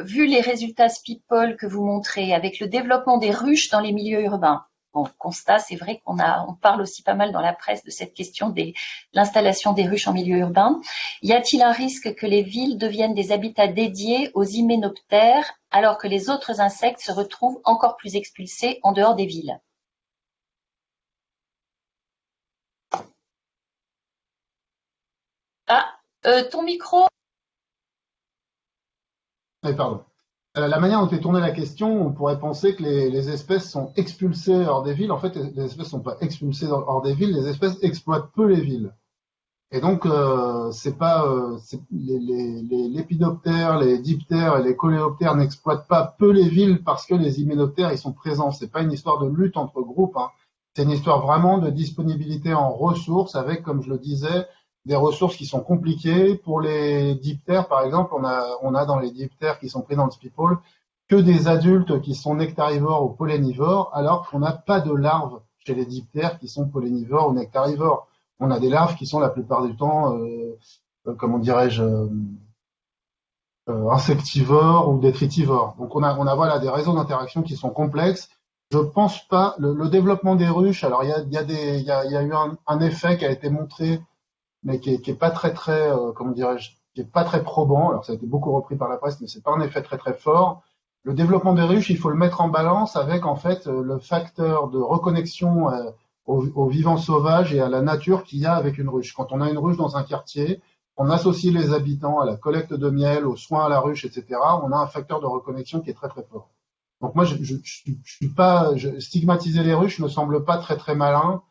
vu les résultats SPIPOL que vous montrez avec le développement des ruches dans les milieux urbains, bon, constat, c'est vrai qu'on a, on parle aussi pas mal dans la presse de cette question de l'installation des ruches en milieu urbain. Y a-t-il un risque que les villes deviennent des habitats dédiés aux hyménoptères alors que les autres insectes se retrouvent encore plus expulsés en dehors des villes? Ah, euh, ton micro? Oui, pardon. Euh, la manière dont est tournée la question, on pourrait penser que les, espèces sont expulsées hors des villes. En fait, les espèces ne sont pas expulsées hors des villes, les espèces exploitent peu les villes. Et donc, euh, pas euh, les, les, lépidoptères, les diptères et les coléoptères n'exploitent pas peu les villes parce que les hyménoptères ils sont présents. C'est pas une histoire de lutte entre groupes. Hein. C'est une histoire vraiment de disponibilité en ressources avec, comme je le disais, des ressources qui sont compliquées. Pour les diptères, par exemple, on a, dans les diptères qui sont pris dans le spipole que des adultes qui sont nectarivores ou pollinivores, alors qu'on n'a pas de larves chez les diptères qui sont pollinivores ou nectarivores. On a des larves qui sont la plupart du temps, euh, euh comment dirais-je, euh, insectivores ou détritivores. Donc on a, a voilà des réseaux d'interaction qui sont complexes. Je pense pas le, le, développement des ruches. Alors il y a, eu un, effet qui a été montré mais qui est, pas très très, euh, comment dirais-je, qui est pas très probant. Alors ça a été beaucoup repris par la presse, mais c'est pas un effet très très fort. Le développement des ruches, il faut le mettre en balance avec en fait euh, le facteur de reconnexion euh, au, au, vivant sauvage et à la nature qu'il y a avec une ruche. Quand on a une ruche dans un quartier, on associe les habitants à la collecte de miel, aux soins à la ruche, etc. On a un facteur de reconnexion qui est très très fort. Donc moi, je suis pas je, stigmatiser les ruches me semble pas très très malin.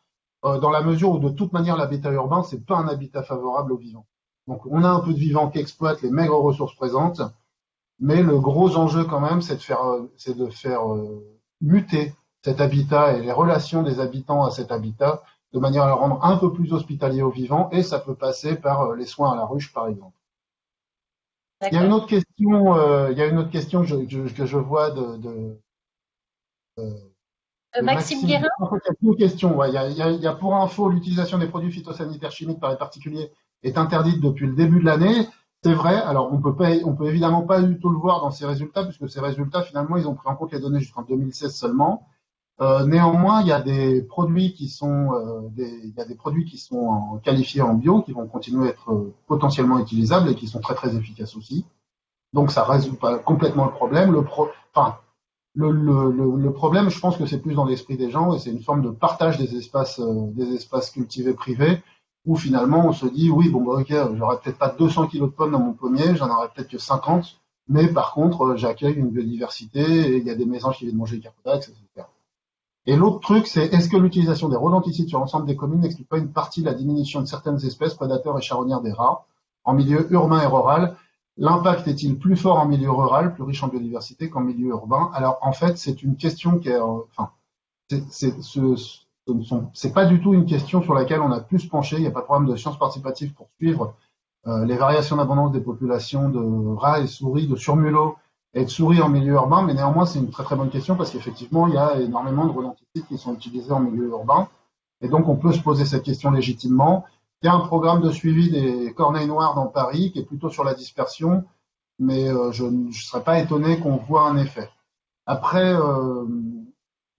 Euh, dans la mesure où de toute manière l'habitat urbain, c'est pas un habitat favorable aux vivants. Donc on a un peu de vivants qui exploitent les maigres ressources présentes, mais le gros enjeu quand même, c'est de faire, euh, c'est de faire euh, muter cet habitat et les relations des habitants à cet habitat de manière à le rendre un peu plus hospitalier aux vivants, et ça peut passer par les soins à la ruche, par exemple. Il y a une autre question, euh, il y a une autre question que je, que je vois de, de, Maxime, Guérin En fait, il y a. Il, y a, pour info, l'utilisation des produits phytosanitaires chimiques par les particuliers est interdite depuis le début de l'année. C'est vrai. Alors, on peut pas, on peut évidemment pas du tout le voir dans ces résultats, puisque ces résultats, finalement, ils ont pris en compte les données jusqu'en 2016 seulement. Euh, néanmoins, il y a des produits qui sont, euh, des, il y a des produits qui sont en, qualifiés en bio, qui vont continuer à être euh, potentiellement utilisables et qui sont très très efficaces aussi. Donc, ça résout pas complètement le problème. Le pro, enfin, le, le, le, problème, je pense que c'est plus dans l'esprit des gens et c'est une forme de partage des espaces, des espaces cultivés privés où finalement on se dit oui bon bah ok j'aurais peut-être pas 200 kilos de pommes dans mon pommier, j'en aurais peut-être que 50, mais par contre j'accueille une biodiversité et il y a des mésanges qui viennent manger les capodax, etc. Et l'autre truc, c'est est-ce que l'utilisation des rodenticides sur l'ensemble des communes n'explique pas une partie de la diminution de certaines espèces prédateurs et charognards des rats en milieu urbain et rural L'impact est-il plus fort en milieu rural, plus riche en biodiversité, qu'en milieu urbain? Alors en fait, c'est une question qui est, enfin, c'est ce, c'est pas du tout une question sur laquelle on a pu se pencher. Il n'y a pas de problème de sciences participatives pour suivre euh, les variations d'abondance des populations de rats et souris, de surmulots et de souris en milieu urbain, mais néanmoins c'est une très très bonne question parce qu'effectivement il y a énormément de rodenticides qui sont utilisés en milieu urbain et donc on peut se poser cette question légitimement. Il y a un programme de suivi des corneilles noires dans Paris qui est plutôt sur la dispersion, mais euh, je ne serais pas étonné qu'on voit un effet. Après, euh,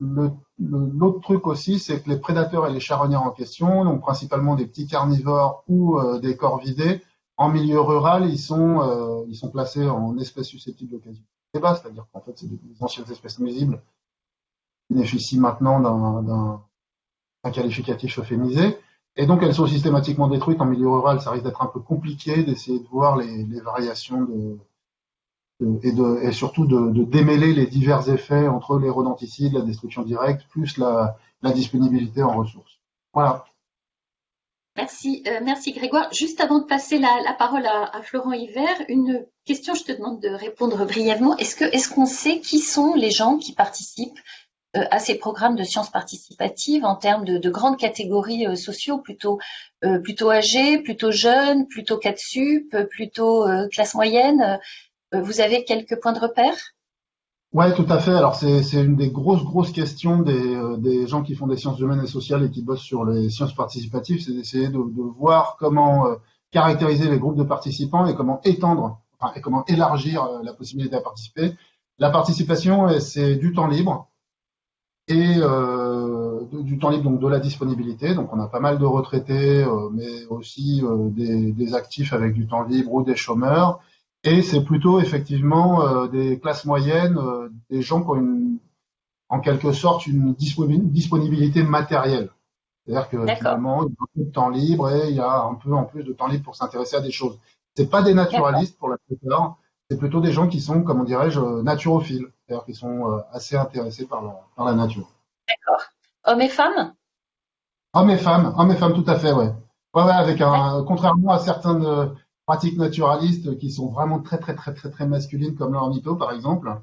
l'autre truc aussi, c'est que les prédateurs et les charognards en question, donc principalement des petits carnivores ou euh, des corvidés, en milieu rural, ils sont, placés en espèces susceptibles d'occasion débat, c'est-à-dire qu'en fait, c'est des, anciennes espèces nuisibles qui bénéficient maintenant d'un qualificatif euphémisé. Et donc, elles sont systématiquement détruites en milieu rural. Ça risque d'être un peu compliqué d'essayer de voir les, variations de, et, surtout de, démêler les divers effets entre les rodenticides, la destruction directe, plus la, disponibilité en ressources. Voilà. Merci, euh, merci Grégoire. Juste avant de passer la, parole à, Florent Hiver, une question, je te demande de répondre brièvement. Est-ce qu'on sait qui sont les gens qui participent à ces programmes de sciences participatives en termes de, de grandes catégories euh, sociaux, plutôt euh, plutôt âgés, plutôt jeunes, plutôt 4 sup, plutôt euh, classe moyenne vous avez quelques points de repère? Ouais, tout à fait. Alors c'est une des grosses grosses questions des, euh, des, gens qui font des sciences humaines et sociales et qui bossent sur les sciences participatives, c'est d'essayer de, voir comment euh, caractériser les groupes de participants et comment étendre, enfin, et comment élargir euh, la possibilité à participer. La participation, c'est du temps libre et euh, du temps libre donc de la disponibilité. Donc on a pas mal de retraités, mais aussi des, des actifs avec du temps libre ou des chômeurs. Et c'est plutôt effectivement euh, des classes moyennes, euh, des gens qui ont une, en quelque sorte une disponibilité matérielle. C'est-à-dire que finalement, il y a peu de temps libre et il y a un peu en plus de temps libre pour s'intéresser à des choses. C'est pas des naturalistes pour la plupart, c'est plutôt des gens qui sont, comment dirais-je, naturophiles, c'est-à-dire qui sont euh, assez intéressés par la, par la nature. D'accord. Hommes et femmes? Hommes et femmes, hommes et femmes, tout à fait, ouais. Ouais, ouais, avec un, contrairement à certains de, pratiques naturalistes qui sont vraiment très très très très très masculines comme l'ornitho par exemple,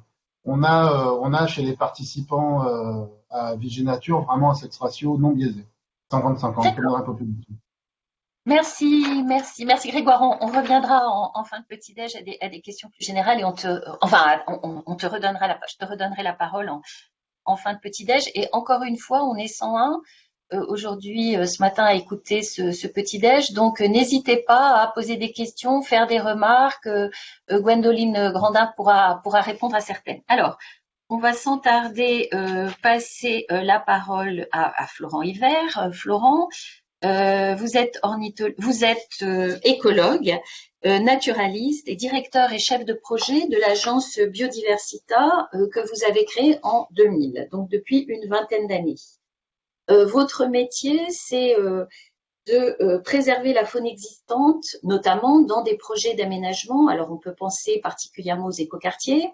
on a euh, on a chez les participants euh, à Vigénature vraiment un sexe ratio non biaisé, 50-50 comme dans la population. Merci, merci, merci Grégoire. On, reviendra en, fin de petit déj à des, questions plus générales et on te, enfin, on, te redonnera la, je te redonnerai la parole en, fin de petit déj. Et encore une fois, on est 101. Euh, aujourd'hui, euh, ce matin, à écouter ce, ce petit-déj. Donc, euh, n'hésitez pas à poser des questions, faire des remarques. Gwendoline Grandin pourra, pourra répondre à certaines. Alors, on va sans tarder passer la parole à, à Florent Hiver. Florent, vous êtes, ornithologue, vous êtes écologue, naturaliste et directeur et chef de projet de l'agence Biodiversita que vous avez créée en 2000, donc depuis une vingtaine d'années. Euh, votre métier, c'est euh, de euh, préserver la faune existante, notamment dans des projets d'aménagement. Alors, on peut penser particulièrement aux écoquartiers,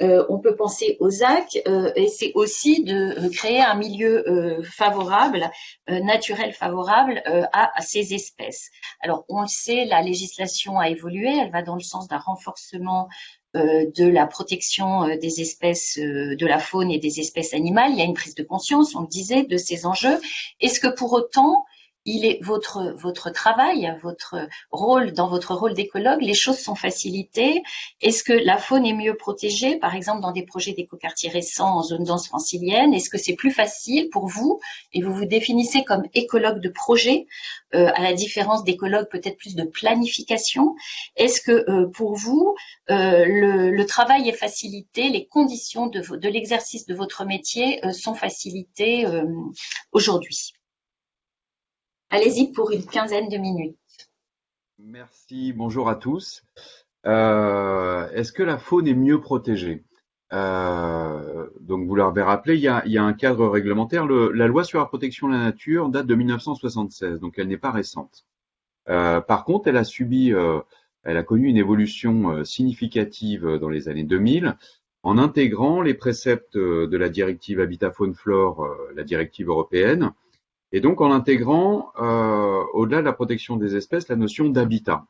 on peut penser aux ZAC, et c'est aussi de créer un milieu favorable, naturel favorable à, à, ces espèces. Alors, on le sait, la législation a évolué, elle va dans le sens d'un renforcement euh, de la protection euh, des espèces euh, de la faune et des espèces animales. Il y a une prise de conscience, on le disait, de ces enjeux. Est-ce que pour autant, il est votre votre travail, votre rôle dans votre rôle d'écologue, les choses sont facilitées. Est-ce que la faune est mieux protégée, par exemple dans des projets d'écoquartiers récents en zone dense francilienne? Est-ce que c'est plus facile pour vous? Et vous vous définissez comme écologue de projet, euh, à la différence d'écologue peut-être plus de planification. Est-ce que euh, pour vous euh, le, travail est facilité, les conditions de l'exercice de votre métier sont facilitées aujourd'hui? Allez-y pour une quinzaine de minutes. Merci, bonjour à tous. Euh, est-ce que la faune est mieux protégée? Euh, Donc vous l'avez rappelé, il y, a, un cadre réglementaire. Le, la loi sur la protection de la nature date de 1976, donc elle n'est pas récente. Euh, par contre, elle a connu une évolution significative dans les années 2000 en intégrant les préceptes de la directive Habitat Faune Flore, la directive européenne, et donc en intégrant, euh, au-delà de la protection des espèces, la notion d'habitat.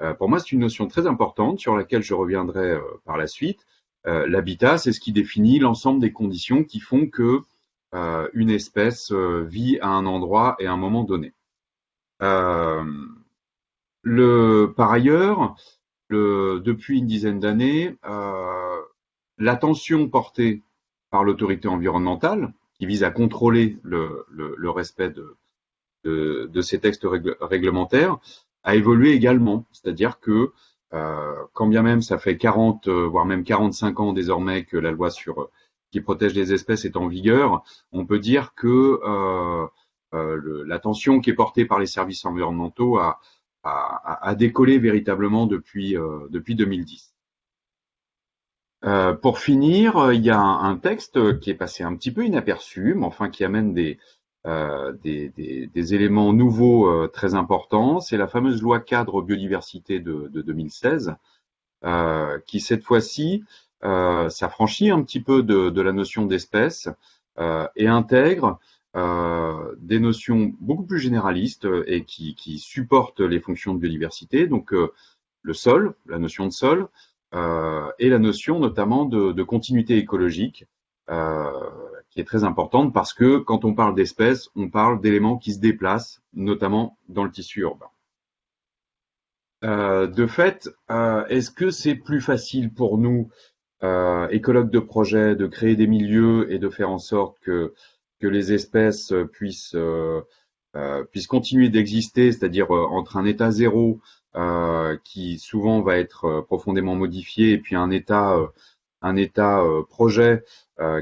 Euh, pour moi, c'est une notion très importante sur laquelle je reviendrai euh, par la suite. Euh, l'habitat, c'est ce qui définit l'ensemble des conditions qui font que euh, une espèce vit à un endroit et à un moment donné. Le, par ailleurs, le, depuis une dizaine d'années, l'attention portée par l'autorité environnementale, qui vise à contrôler le, le, le respect de, de, de, ces textes réglementaires, a évolué également. C'est-à-dire que euh, quand bien même ça fait 40, euh, voire même 45 ans désormais que la loi sur qui protège les espèces est en vigueur, on peut dire que euh, euh, l'attention qui est portée par les services environnementaux a, a, a décollé véritablement depuis, euh, depuis 2010. Euh, pour finir, euh, il y a un, texte qui est passé un petit peu inaperçu, mais enfin qui amène des, euh, éléments nouveaux très importants. C'est la fameuse loi cadre biodiversité de, de 2016, euh, qui cette fois-ci s'affranchit un petit peu de, la notion d'espèce et intègre des notions beaucoup plus généralistes et qui, qui supportent les fonctions de biodiversité. Donc le sol, la notion de sol, et la notion notamment de, de continuité écologique, euh, qui est très importante parce que quand on parle d'espèces, on parle d'éléments qui se déplacent, notamment dans le tissu urbain. Euh, de fait, euh, est-ce que c'est plus facile pour nous, euh, écologues de projet, de créer des milieux et de faire en sorte que, que les espèces puissent, euh, puissent continuer d'exister, c'est-à-dire entre un état zéro euh, qui souvent va être euh, profondément modifié, et puis un état, euh, un état projet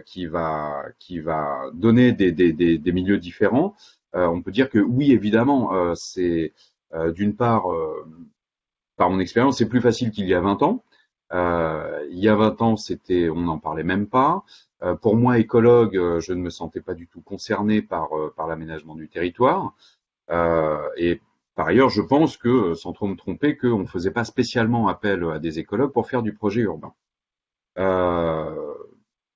qui va qui va donner des, des, des, milieux différents. on peut dire que oui, évidemment, c'est d'une part, par mon expérience, c'est plus facile qu'il y a 20 ans. Euh, il y a 20 ans, c'était, on n'en parlait même pas. Euh, pour moi, écologue, je ne me sentais pas du tout concerné par, par l'aménagement du territoire. et par ailleurs, je pense que, sans trop me tromper, qu'on ne faisait pas spécialement appel à des écologues pour faire du projet urbain. Euh,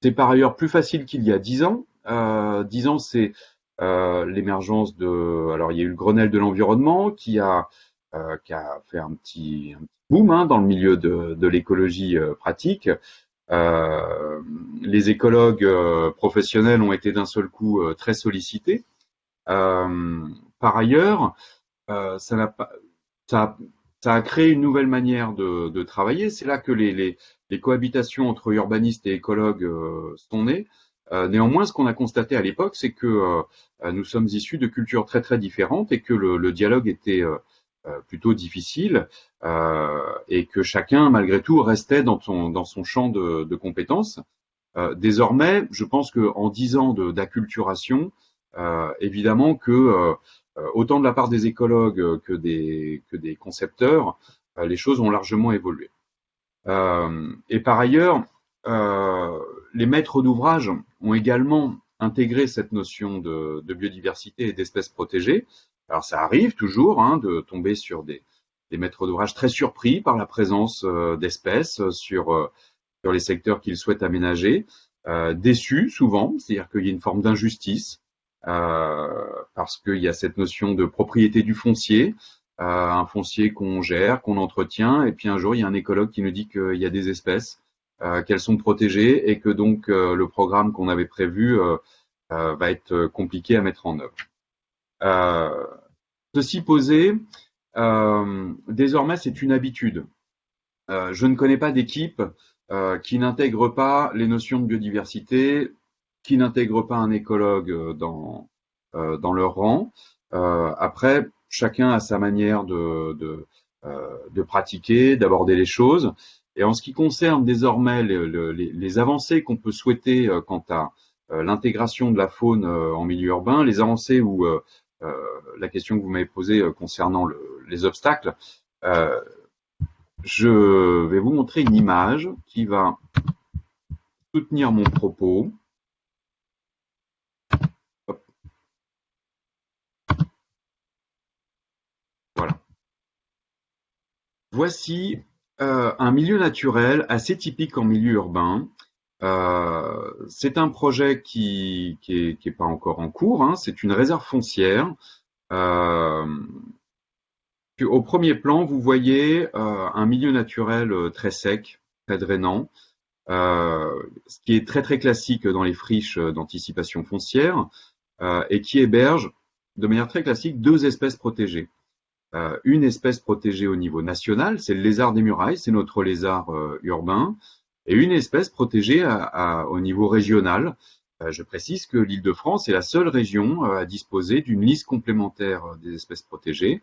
c'est par ailleurs plus facile qu'il y a dix ans. Euh, dix ans, c'est euh, l'émergence de. Alors, il y a eu le Grenelle de l'environnement qui a euh, qui a fait un petit, un petit boom hein, dans le milieu de, de l'écologie euh, pratique. Euh, les écologues professionnels ont été d'un seul coup très sollicités. par ailleurs, euh, ça, a créé une nouvelle manière de, travailler. C'est là que les, cohabitations entre urbanistes et écologues euh, sont nées. Euh, néanmoins, ce qu'on a constaté à l'époque, c'est que nous sommes issus de cultures très très différentes et que le, dialogue était plutôt difficile et que chacun, malgré tout, restait dans son, champ de, de compétences. désormais, je pense qu'en dix ans d'acculturation, évidemment que autant de la part des écologues euh, que des, concepteurs, euh, les choses ont largement évolué. et par ailleurs, les maîtres d'ouvrage ont également intégré cette notion de, biodiversité et d'espèces protégées. Alors ça arrive toujours hein, de tomber sur des, maîtres d'ouvrage très surpris par la présence d'espèces sur, les secteurs qu'ils souhaitent aménager, euh, déçus souvent, c'est-à-dire qu'il y a une forme d'injustice euh, parce qu'il y a cette notion de propriété du foncier, euh, un foncier qu'on gère, qu'on entretient, et puis un jour il y a un écologue qui nous dit qu'il y a des espèces, euh, qu'elles sont protégées, et que donc le programme qu'on avait prévu va être compliqué à mettre en œuvre. ceci posé, désormais c'est une habitude. je ne connais pas d'équipe qui n'intègre pas les notions de biodiversité, qui n'intègre pas un écologue dans, dans leur rang. après, chacun a sa manière de, de, de pratiquer, d'aborder les choses. Et en ce qui concerne désormais les, avancées qu'on peut souhaiter euh, quant à euh, l'intégration de la faune euh, en milieu urbain, les avancées ou la question que vous m'avez posée concernant les obstacles, je vais vous montrer une image qui va soutenir mon propos. Voilà. Voici euh, un milieu naturel assez typique en milieu urbain. Euh, c'est un projet qui qui est, pas encore en cours. Hein. C'est une réserve foncière. Euh, au premier plan, vous voyez un milieu naturel très sec, très drainant, ce qui est très très classique dans les friches d'anticipation foncière et qui héberge de manière très classique deux espèces protégées. Euh, une espèce protégée au niveau national, c'est le lézard des murailles, c'est notre lézard euh, urbain, et une espèce protégée au niveau régional. Euh, je précise que l'Île-de-France est la seule région à disposer d'une liste complémentaire des espèces protégées.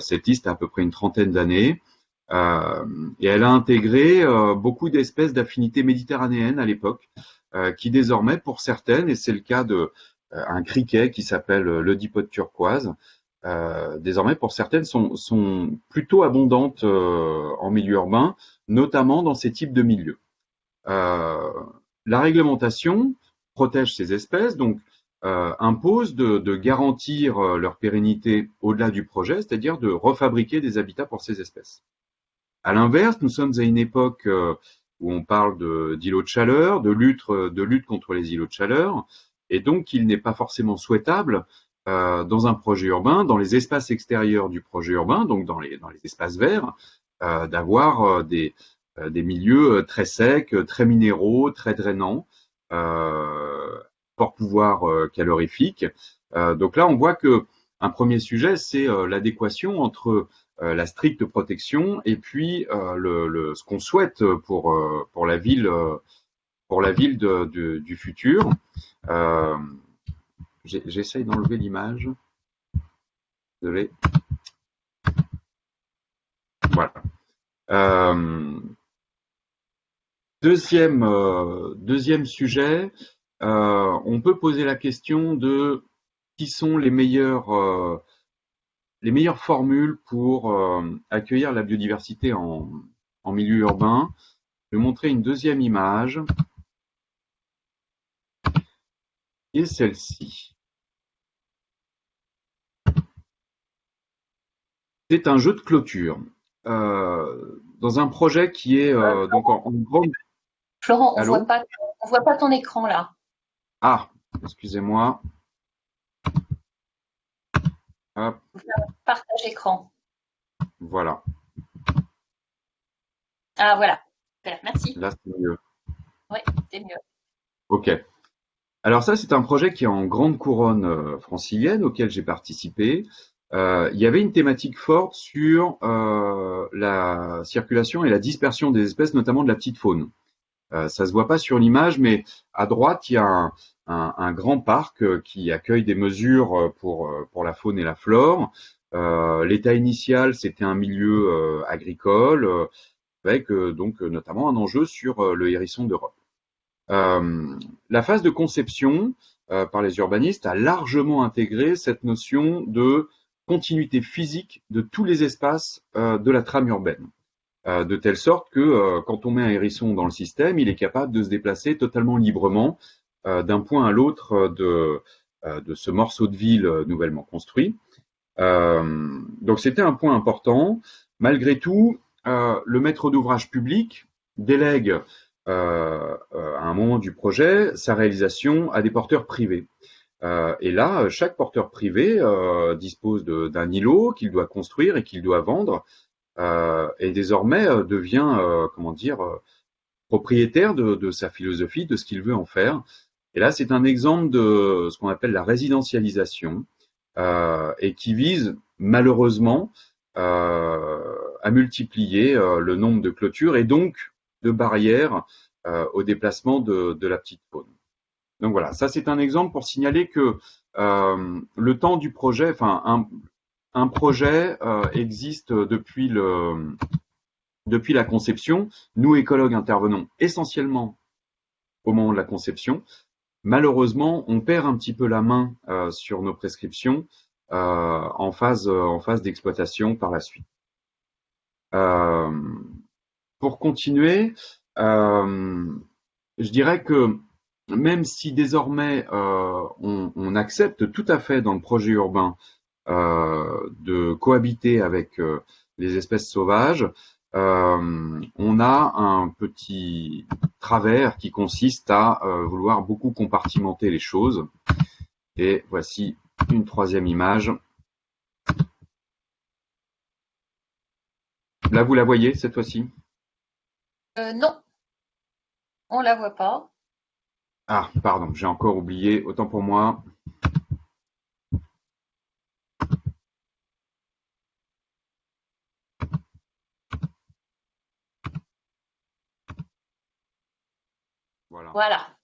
cette liste a à peu près une trentaine d'années. et elle a intégré beaucoup d'espèces d'affinité méditerranéenne à l'époque, qui désormais, pour certaines, et c'est le cas de un criquet qui s'appelle le dipote turquoise, euh, désormais pour certaines sont, plutôt abondantes euh, en milieu urbain, notamment dans ces types de milieux. Euh, la réglementation protège ces espèces, donc impose de, de, garantir leur pérennité au-delà du projet, c'est-à-dire de refabriquer des habitats pour ces espèces. À l'inverse, nous sommes à une époque où on parle d'îlots de, de, chaleur, de lutte, de lutte contre les îlots de chaleur, et donc il n'est pas forcément souhaitable euh, dans un projet urbain, dans les espaces extérieurs du projet urbain, donc dans les, dans les espaces verts, euh, d'avoir euh, des, des milieux très secs, très minéraux, très drainants, fort pouvoir calorifique. donc là, on voit que un premier sujet, c'est l'adéquation entre la stricte protection et puis le, le, ce qu'on souhaite pour, pour la ville, pour la ville de, de, du futur. J'essaye d'enlever l'image. Désolé. Voilà. Euh, deuxième, euh, deuxième sujet, euh, on peut poser la question de qui sont les meilleures, les meilleures formules pour accueillir la biodiversité en, en milieu urbain. Je vais montrer une deuxième image. Et celle-ci. C'est un jeu de clôture euh, dans un projet qui est euh, donc en, grande. Florent, on ne voit, pas, voit pas ton écran là. Ah, excusez-moi. Partage écran. Voilà. Ah voilà. Merci. Là, c'est mieux. Oui, c'est mieux. Ok. Alors ça, c'est un projet qui est en grande couronne euh, francilienne auquel j'ai participé. Euh, il y avait une thématique forte sur euh, la circulation et la dispersion des espèces, notamment de la petite faune. Euh, ça se voit pas sur l'image, mais à droite, il y a un, grand parc qui accueille des mesures pour, pour la faune et la flore. L'état initial, c'était un milieu agricole, avec donc notamment un enjeu sur le hérisson d'Europe. la phase de conception par les urbanistes a largement intégré cette notion de continuité physique de tous les espaces euh, de la trame urbaine. Euh, de telle sorte que euh, quand on met un hérisson dans le système, il est capable de se déplacer totalement librement d'un point à l'autre de, de ce morceau de ville nouvellement construit. donc c'était un point important. Malgré tout, le maître d'ouvrage public délègue à un moment du projet sa réalisation à des porteurs privés. Euh, et là, chaque porteur privé euh, dispose d'un îlot qu'il doit construire et qu'il doit vendre, euh, et désormais devient, comment dire, propriétaire de, sa philosophie, de ce qu'il veut en faire. Et là, c'est un exemple de ce qu'on appelle la résidentialisation. et qui vise malheureusement à multiplier le nombre de clôtures et donc de barrières au déplacement de, la petite faune. Donc voilà, ça c'est un exemple pour signaler que le temps du projet, enfin un, projet existe depuis le depuis la conception. Nous, écologues, intervenons essentiellement au moment de la conception. Malheureusement, on perd un petit peu la main euh, sur nos prescriptions euh, en phase, euh, en phase d'exploitation par la suite. pour continuer, je dirais que même si désormais on, on, accepte tout à fait dans le projet urbain de cohabiter avec les espèces sauvages, euh, on a un petit travers qui consiste à euh, vouloir beaucoup compartimenter les choses. Et voici une troisième image. Là, vous la voyez cette fois-ci? Euh, Non, on la voit pas. Ah, pardon, j'ai encore oublié, autant pour moi. Voilà.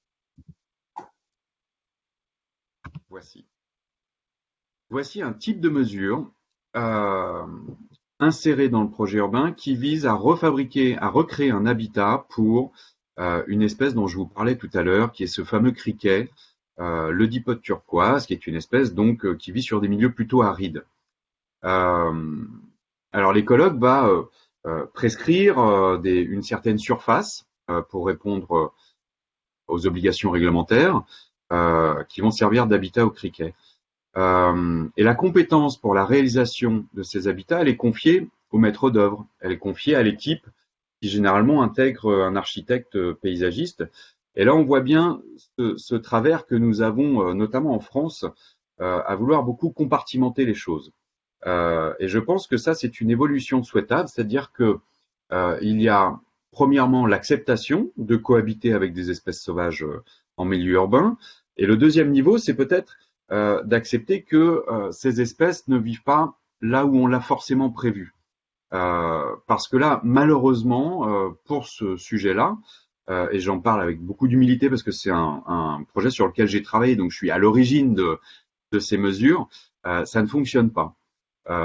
Voici. Voici un type de mesure euh, inséré dans le projet urbain qui vise à refabriquer, à recréer un habitat pour une espèce dont je vous parlais tout à l'heure, qui est ce fameux criquet, euh, le dipote turquoise, qui est une espèce donc qui vit sur des milieux plutôt arides. alors l'écologue va prescrire une certaine surface pour répondre aux obligations réglementaires euh, qui vont servir d'habitat au criquet. Euh, et la compétence pour la réalisation de ces habitats, elle est confiée au maître d'œuvre, elle est confiée à l'équipe qui généralement intègre un architecte paysagiste. Et là, on voit bien ce, travers que nous avons, euh, notamment en France, à vouloir beaucoup compartimenter les choses. et je pense que ça, c'est une évolution souhaitable, c'est-à-dire que il y a premièrement l'acceptation de cohabiter avec des espèces sauvages euh, en milieu urbain. Et le deuxième niveau, c'est peut-être euh, d'accepter que euh, ces espèces ne vivent pas là où on l'a forcément prévu. Parce que là, malheureusement, pour ce sujet-là, et j'en parle avec beaucoup d'humilité parce que c'est un, projet sur lequel j'ai travaillé, donc je suis à l'origine de, de, ces mesures, ça ne fonctionne pas.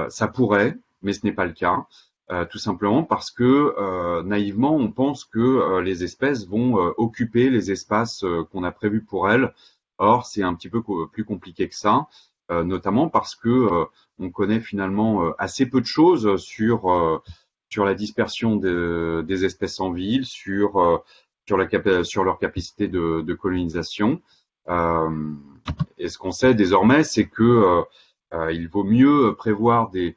ça pourrait, mais ce n'est pas le cas. Euh, tout simplement parce que euh, naïvement on pense que euh, les espèces vont occuper les espaces qu'on a prévus pour elles. Or c'est un petit peu plus compliqué que ça, notamment parce que on connaît finalement assez peu de choses sur sur la dispersion des espèces en ville, sur sur, leur capacité de, colonisation. et ce qu'on sait désormais, c'est que il vaut mieux prévoir des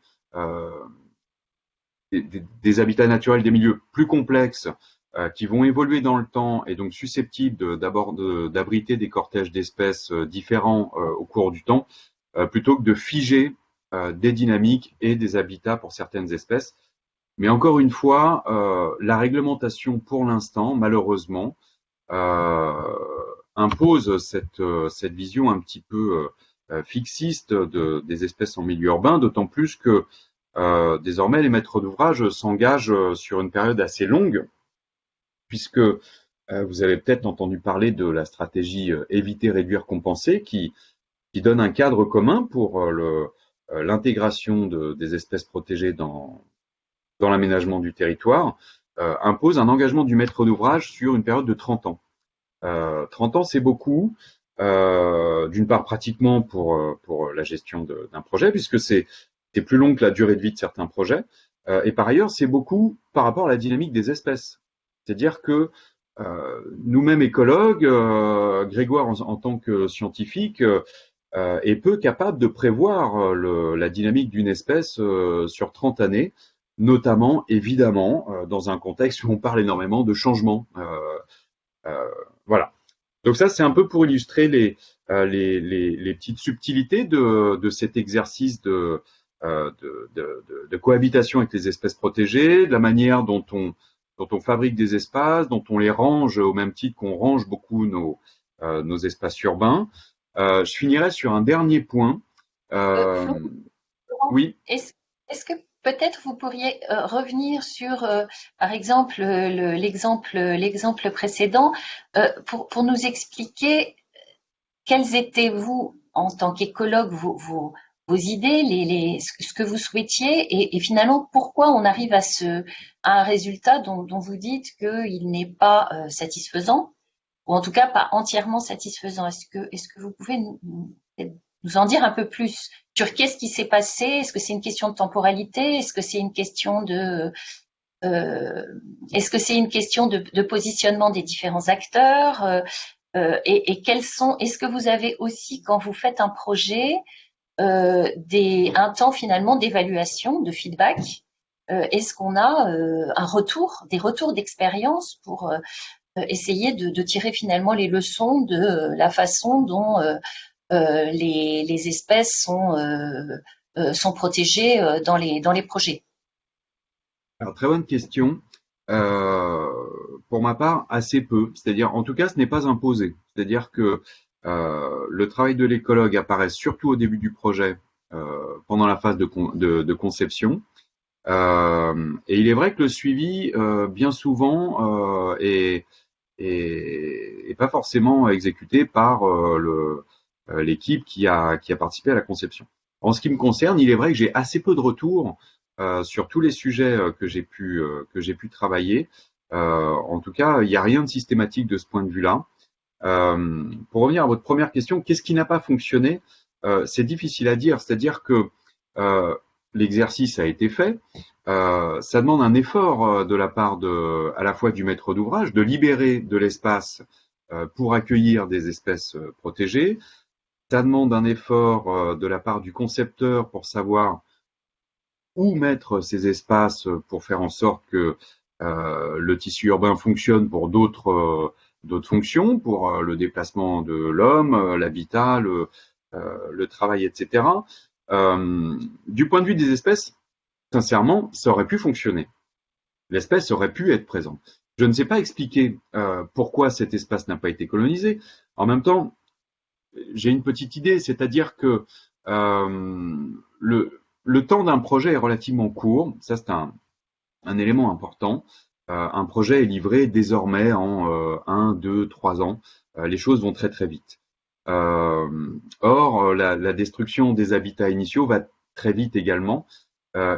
des, habitats naturels, des milieux plus complexes euh, qui vont évoluer dans le temps et donc susceptibles d'abriter des cortèges d'espèces euh, différents euh, au cours du temps, plutôt que de figer des dynamiques et des habitats pour certaines espèces. Mais encore une fois, la réglementation pour l'instant, malheureusement, impose cette, cette vision un petit peu fixiste de, des espèces en milieu urbain, d'autant plus que euh, désormais, les maîtres d'ouvrage s'engagent euh, sur une période assez longue, puisque euh, vous avez peut-être entendu parler de la stratégie éviter, réduire, compenser, qui, qui donne un cadre commun pour l'intégration de, des espèces protégées dans, dans l'aménagement du territoire, impose un engagement du maître d'ouvrage sur une période de 30 ans. 30 ans, c'est beaucoup. d'une part pratiquement pour, pour la gestion d'un projet, puisque c'est plus long que la durée de vie de certains projets. Euh, et par ailleurs, c'est beaucoup par rapport à la dynamique des espèces. C'est-à-dire que euh, nous-mêmes écologues, euh, Grégoire en, tant que scientifique, est peu capable de prévoir la dynamique d'une espèce sur 30 années, notamment évidemment dans un contexte où on parle énormément de changement. voilà. Donc ça, c'est un peu pour illustrer les, les, les, petites subtilités de, de cet exercice de, euh, de, de, cohabitation avec les espèces protégées, de la manière dont on, dont on fabrique des espaces, dont on les range au même titre qu'on range beaucoup nos, euh, nos espaces urbains. Euh, je finirai sur un dernier point oui. Est-ce que peut-être vous pourriez revenir sur, par exemple, l'exemple précédent pour, pour nous expliquer quels étaient vous, en tant qu'écologue, vos, vos, vos idées, les, les, ce que vous souhaitiez, et, et, finalement pourquoi on arrive à, ce, à un résultat dont, dont vous dites qu'il n'est pas euh, satisfaisant, ou en tout cas pas entièrement satisfaisant. Est-ce que, est-ce que vous pouvez nous, en dire un peu plus sur qu'est-ce qui s'est passé? Est-ce que c'est une question de temporalité? Est-ce que c'est une question de euh, est-ce que c'est une question de, positionnement des différents acteurs? Euh, euh et, quels sont Est-ce que vous avez aussi, quand vous faites un projet, un temps finalement d'évaluation, de feedback Est-ce qu'on a un retour, des retours d'expérience pour essayer de, tirer finalement les leçons de la façon dont les, les, espèces sont, sont protégées dans les, dans les projets Alors, très bonne question. Euh, pour ma part, assez peu. C'est-à-dire, en tout cas, ce n'est pas imposé. C'est-à-dire que euh, le travail de l'écologue apparaît surtout au début du projet, euh, pendant la phase de, de, conception. Euh, et il est vrai que le suivi, bien souvent, est, est, est, pas forcément exécuté par l'équipe qui a, qui a participé à la conception. En ce qui me concerne, il est vrai que j'ai assez peu de retours euh, sur tous les sujets que j'ai pu que j'ai pu travailler. Euh, en tout cas, il n'y a rien de systématique de ce point de vue-là. Euh, pour revenir à votre première question, qu'est-ce qui n'a pas fonctionné? Euh, C'est difficile à dire, c'est-à-dire que euh, l'exercice a été fait. Euh, ça demande un effort de la part de, à la fois du maître d'ouvrage, de libérer de l'espace euh, pour accueillir des espèces protégées. Ça demande un effort de la part du concepteur pour savoir où mettre ces espaces pour faire en sorte que euh, le tissu urbain fonctionne pour d'autres fonctions pour euh, le déplacement de l'homme, euh, l'habitat, euh, le, travail, etc. du point de vue des espèces, sincèrement, ça aurait pu fonctionner. L'espèce aurait pu être présente. Je ne sais pas expliquer euh, pourquoi cet espace n'a pas été colonisé. En même temps, j'ai une petite idée, c'est-à-dire que euh, le, le, temps d'un projet est relativement court. Ça, c'est un, élément important. Euh, un projet est livré désormais en euh, un, deux, trois ans. Euh, les choses vont très très vite. Or, la, la, destruction des habitats initiaux va très vite également.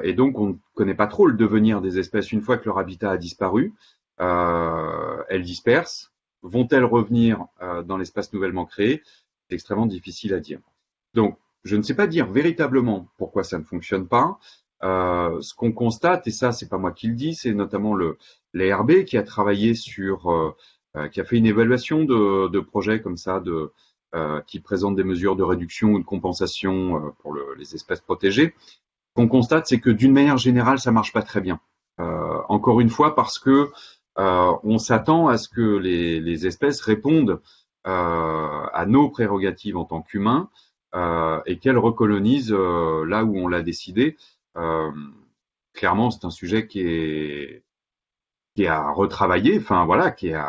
et donc, on ne connaît pas trop le devenir des espèces une fois que leur habitat a disparu. elles dispersent. Vont-elles revenir dans l'espace nouvellement créé? C'est extrêmement difficile à dire. Donc, je ne sais pas dire véritablement pourquoi ça ne fonctionne pas. Euh, ce qu'on constate, et ça c'est pas moi qui le dis, c'est notamment le l'ARB qui a travaillé sur, euh, euh, qui a fait une évaluation de, de projets comme ça, de, euh, qui présentent des mesures de réduction ou de compensation euh, pour le, les espèces protégées. Qu'on constate, c'est que d'une manière générale, ça marche pas très bien. encore une fois, parce que on s'attend à ce que les, espèces répondent à nos prérogatives en tant qu'humains et qu'elles recolonisent là où on l'a décidé. Euh, clairement, c'est un sujet qui est qui est à retravailler, enfin voilà, qui est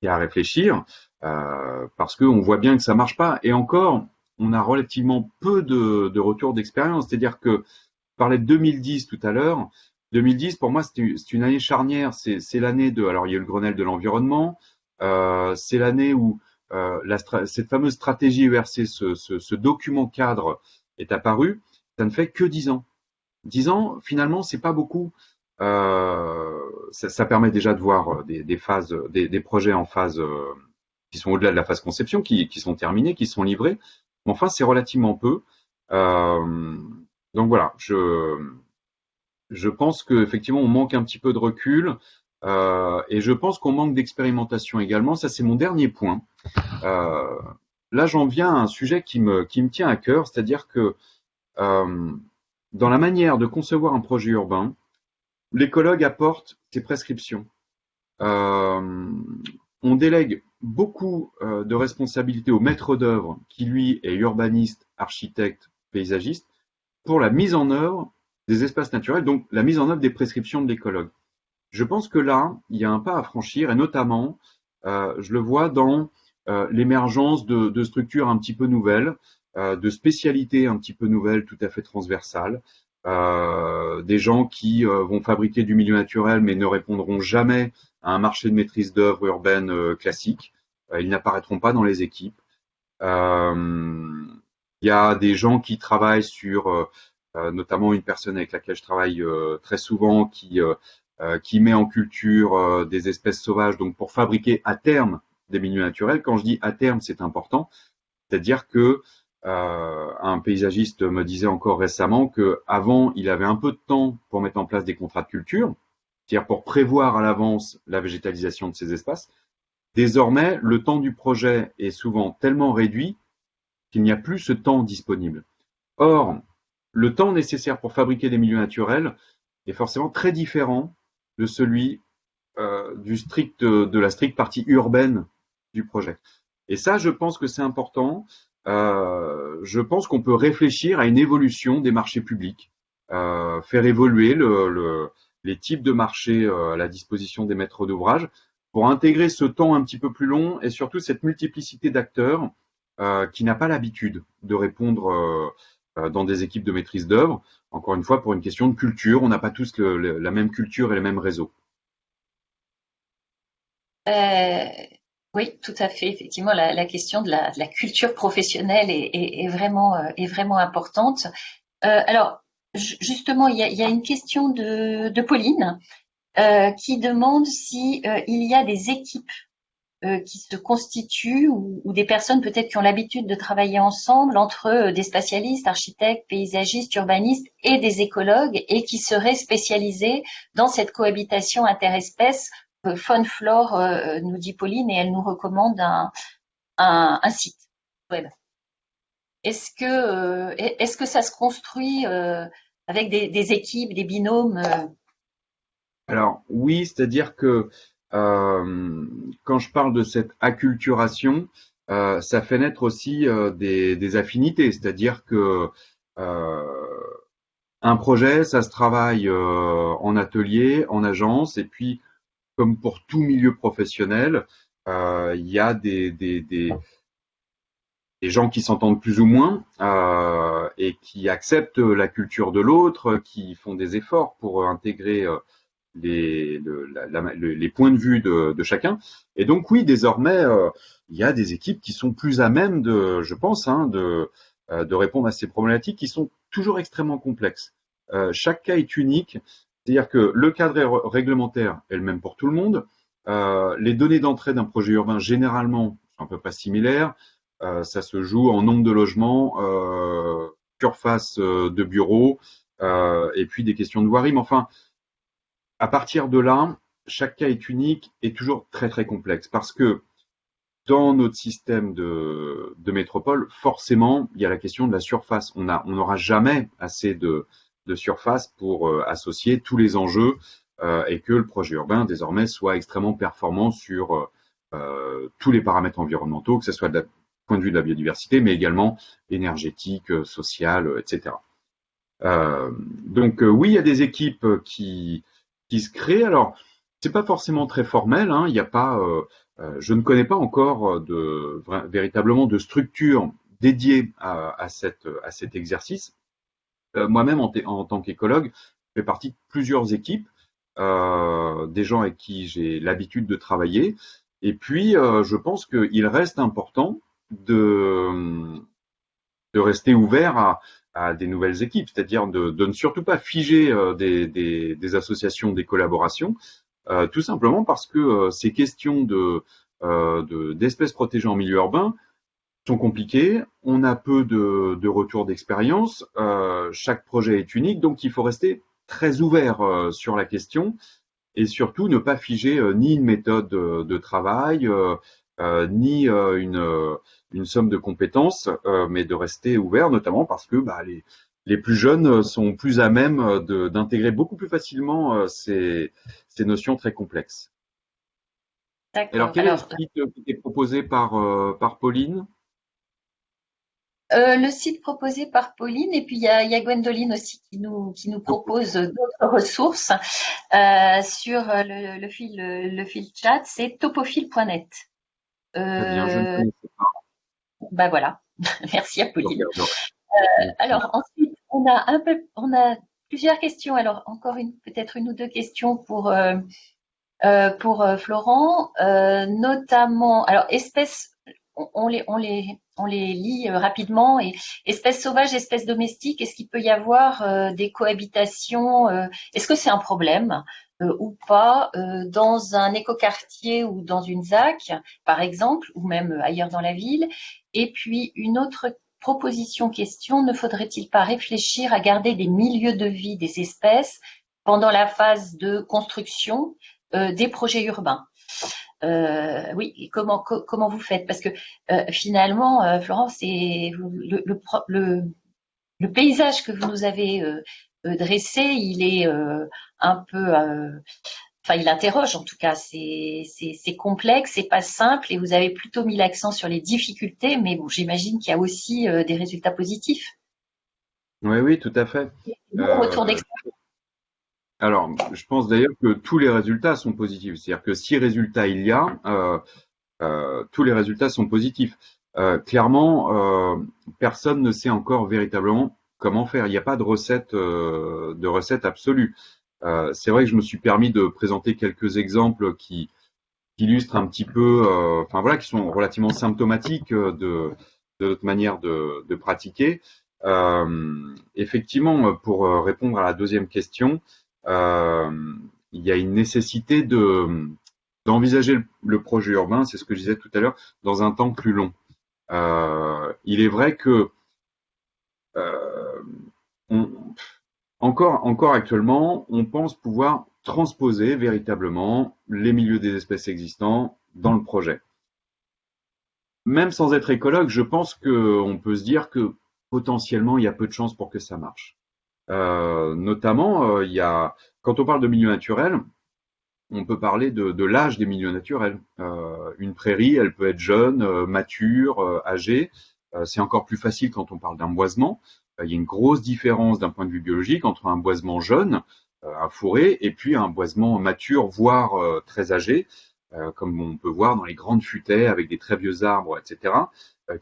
qui est à réfléchir, euh, parce qu'on voit bien que ça marche pas. Et encore, on a relativement peu de, de retours d'expérience. C'est-à-dire que, je parlais de 2010 tout à l'heure. 2010, pour moi, c'est une année charnière. C'est l'année de, alors il y a eu le Grenelle de l'environnement. Euh, c'est l'année où euh, la, cette fameuse stratégie ERC, ce, ce, ce, document cadre, est apparu. Ça ne fait que dix ans. 10 ans, finalement, c'est pas beaucoup. Euh, ça, ça, permet déjà de voir des, des phases, des, des, projets en phase euh, qui sont au-delà de la phase conception, qui, qui, sont terminés, qui sont livrés. Enfin, c'est relativement peu. Euh, donc voilà, je, je pense qu'effectivement, on manque un petit peu de recul. Euh, et je pense qu'on manque d'expérimentation également. Ça, c'est mon dernier point. Euh, là, j'en viens à un sujet qui me, qui me tient à cœur, c'est-à-dire que dans la manière de concevoir un projet urbain, l'écologue apporte ses prescriptions. On délègue beaucoup euh, de responsabilités au maître d'œuvre, qui lui est urbaniste, architecte, paysagiste, pour la mise en œuvre des espaces naturels, donc la mise en œuvre des prescriptions de l'écologue. Je pense que là, il y a un pas à franchir, et notamment, euh, je le vois dans euh, l'émergence de, de, structures un petit peu nouvelles, de spécialités un petit peu nouvelles, tout à fait transversales. des gens qui vont fabriquer du milieu naturel mais ne répondront jamais un marché de maîtrise d'œuvre urbaine classique. ils n'apparaîtront pas dans les équipes. Il y a des gens qui travaillent sur, notamment une personne avec laquelle je travaille très souvent, qui euh, met en culture euh, des espèces sauvages, donc pour fabriquer à terme des milieux naturels. Quand je dis à terme, c'est important, c'est-à-dire que euh, un paysagiste me disait encore récemment que avant, il avait un peu de temps pour mettre en place des contrats de culture, c'est-à-dire pour prévoir à l'avance la végétalisation de ces espaces. Désormais, le temps du projet est souvent tellement réduit qu'il n'y a plus ce temps disponible. Or, le temps nécessaire pour fabriquer des milieux naturels est forcément très différent de celui euh, du strict, de la stricte partie urbaine du projet. Et ça, je pense que c'est important. Euh, je pense qu'on peut réfléchir à une évolution des marchés publics, euh, faire évoluer le, le, les types de marchés euh, à la disposition des maîtres d'ouvrage pour intégrer ce temps un petit peu plus long et surtout cette multiplicité d'acteurs euh, qui n'a pas l'habitude de répondre euh, dans des équipes de maîtrise d'œuvre. Encore une fois, pour une question de culture, on n'a pas tous la même culture et les mêmes réseaux. Euh, oui, tout à fait. Effectivement, la, question de la, culture professionnelle est, vraiment, est vraiment importante. alors, justement, il y, a, une question de, Pauline qui demande si il y a des équipes euh, qui se constituent ou, des personnes peut-être qui ont l'habitude de travailler ensemble entre euh, des spatialistes, architectes, paysagistes, urbanistes et des écologues et qui seraient spécialisés dans cette cohabitation interespèce. Euh, Faune Flore, nous dit Pauline, et elle nous recommande un, un, site web. Est-ce que, est-ce que ça se construit avec des, des, équipes, des binômes Alors oui, c'est-à-dire que euh, quand je parle de cette acculturation, euh, ça fait naître aussi euh, des, affinités, c'est-à-dire que un projet, ça se travaille en atelier, en agence, et puis comme pour tout milieu professionnel, il y a des, des, des, gens qui s'entendent plus ou moins et qui acceptent la culture de l'autre, qui font des efforts pour intégrer les, les points de vue de, chacun. Et donc oui, désormais, euh, il y a des équipes qui sont plus à même de, je pense, hein, de, euh, répondre à ces problématiques qui sont toujours extrêmement complexes. Euh, chaque cas est unique, c'est-à-dire que le cadre réglementaire est le même pour tout le monde. Euh, les données d'entrée d'un projet urbain, généralement, sont à peu près similaires. Euh, ça se joue en nombre de logements, surface de bureaux, et puis des questions de voirie. Mais enfin, à partir de là, chaque cas est unique et toujours très très complexe parce que dans notre système de, de métropole, forcément, il y a la question de la surface. On n'aura jamais assez de, de surface pour euh, associer tous les enjeux euh, et que le projet urbain désormais soit extrêmement performant sur euh, tous les paramètres environnementaux, que ce soit du point de vue de la biodiversité, mais également énergétique, social, etc. donc oui, il y a des équipes qui, qui se crée. Alors, c'est pas forcément très formel. Hein. A pas, euh, euh, je ne connais pas encore de véritablement de structure dédiée à, à, cette, à cet exercice. Euh, moi-même, en, en, tant qu'écologue, je fais partie de plusieurs équipes, euh, des gens avec qui j'ai l'habitude de travailler. Et puis, je pense qu'il reste important de, rester ouvert à, des nouvelles équipes, c'est-à-dire de, ne surtout pas figer euh, des, associations, des collaborations, euh, tout simplement parce que euh, ces questions de d'espèces protégées en milieu urbain sont compliquées, on a peu de retours d'expérience, chaque projet est unique, donc il faut rester très ouvert sur la question et surtout ne pas figer ni une méthode de travail, ni une une somme de compétences, euh, mais de rester ouvert, notamment parce que bah, les, les plus jeunes sont plus à même d'intégrer beaucoup plus facilement euh, ces, ces notions très complexes. Alors, quel est le site qui est proposé par, euh, par Pauline? Le site proposé par Pauline et puis il y a, y a, Gwendoline aussi qui nous, qui nous propose d'autres ressources euh, sur le, le, fil, le, fil chat, c'est topophile.net. Euh, bah voilà. Merci Apolline. Euh, alors ensuite, on a un peu, on a plusieurs questions. Alors encore une, peut-être une ou deux questions pour euh, pour Florent, notamment, alors espèces, on, les on les on les lit rapidement et espèces sauvages, espèces domestiques. Est-ce qu'il peut y avoir des cohabitations Est-ce que c'est un problème? Ou pas dans un écoquartier ou dans une ZAC, par exemple, ou même ailleurs dans la ville. Et puis une autre proposition question, ne faudrait-il pas réfléchir à garder des milieux de vie des espèces pendant la phase de construction euh, des projets urbains? Euh, oui, comment comment vous faites? Parce que euh, finalement, Florence, c'est le, le, paysage que vous nous avez dressé, il est un peu enfin, il interroge en tout cas. C'est complexe, c'est pas simple, et vous avez plutôt mis l'accent sur les difficultés, mais bon, j'imagine qu'il y a aussi euh, des résultats positifs. Oui, oui, tout à fait. Euh, alors, je pense d'ailleurs que tous les résultats sont positifs. C'est-à-dire que si résultats il y a, euh, tous les résultats sont positifs. clairement, personne ne sait encore véritablement comment faire. Il n'y a pas de recette, de recette absolue. Euh, c'est vrai que je me suis permis de présenter quelques exemples qui, illustrent un petit peu, euh, enfin voilà, qui sont relativement symptomatiques de, notre manière de, pratiquer. Euh, effectivement, pour répondre à la deuxième question, il y a une nécessité de d'envisager le, projet urbain, c'est ce que je disais tout à l'heure, dans un temps plus long. il est vrai que on, encore, actuellement, on pense pouvoir transposer véritablement les milieux des espèces existants dans le projet. Même sans être écologue, je pense qu'on peut se dire que potentiellement il y a peu de chances pour que ça marche. Euh, notamment, euh, il y a, quand on parle de milieu naturel, on peut parler de, l'âge des milieux naturels. Euh, une prairie, elle peut être jeune, mature, âgée. C'est encore plus facile quand on parle d'un boisement. Euh, il y a une grosse différence d'un point de vue biologique entre un boisement jeune, euh, un fourré, et puis un boisement mature, voire euh, très âgé, comme on peut voir dans les grandes futaies avec des très vieux arbres, etc.,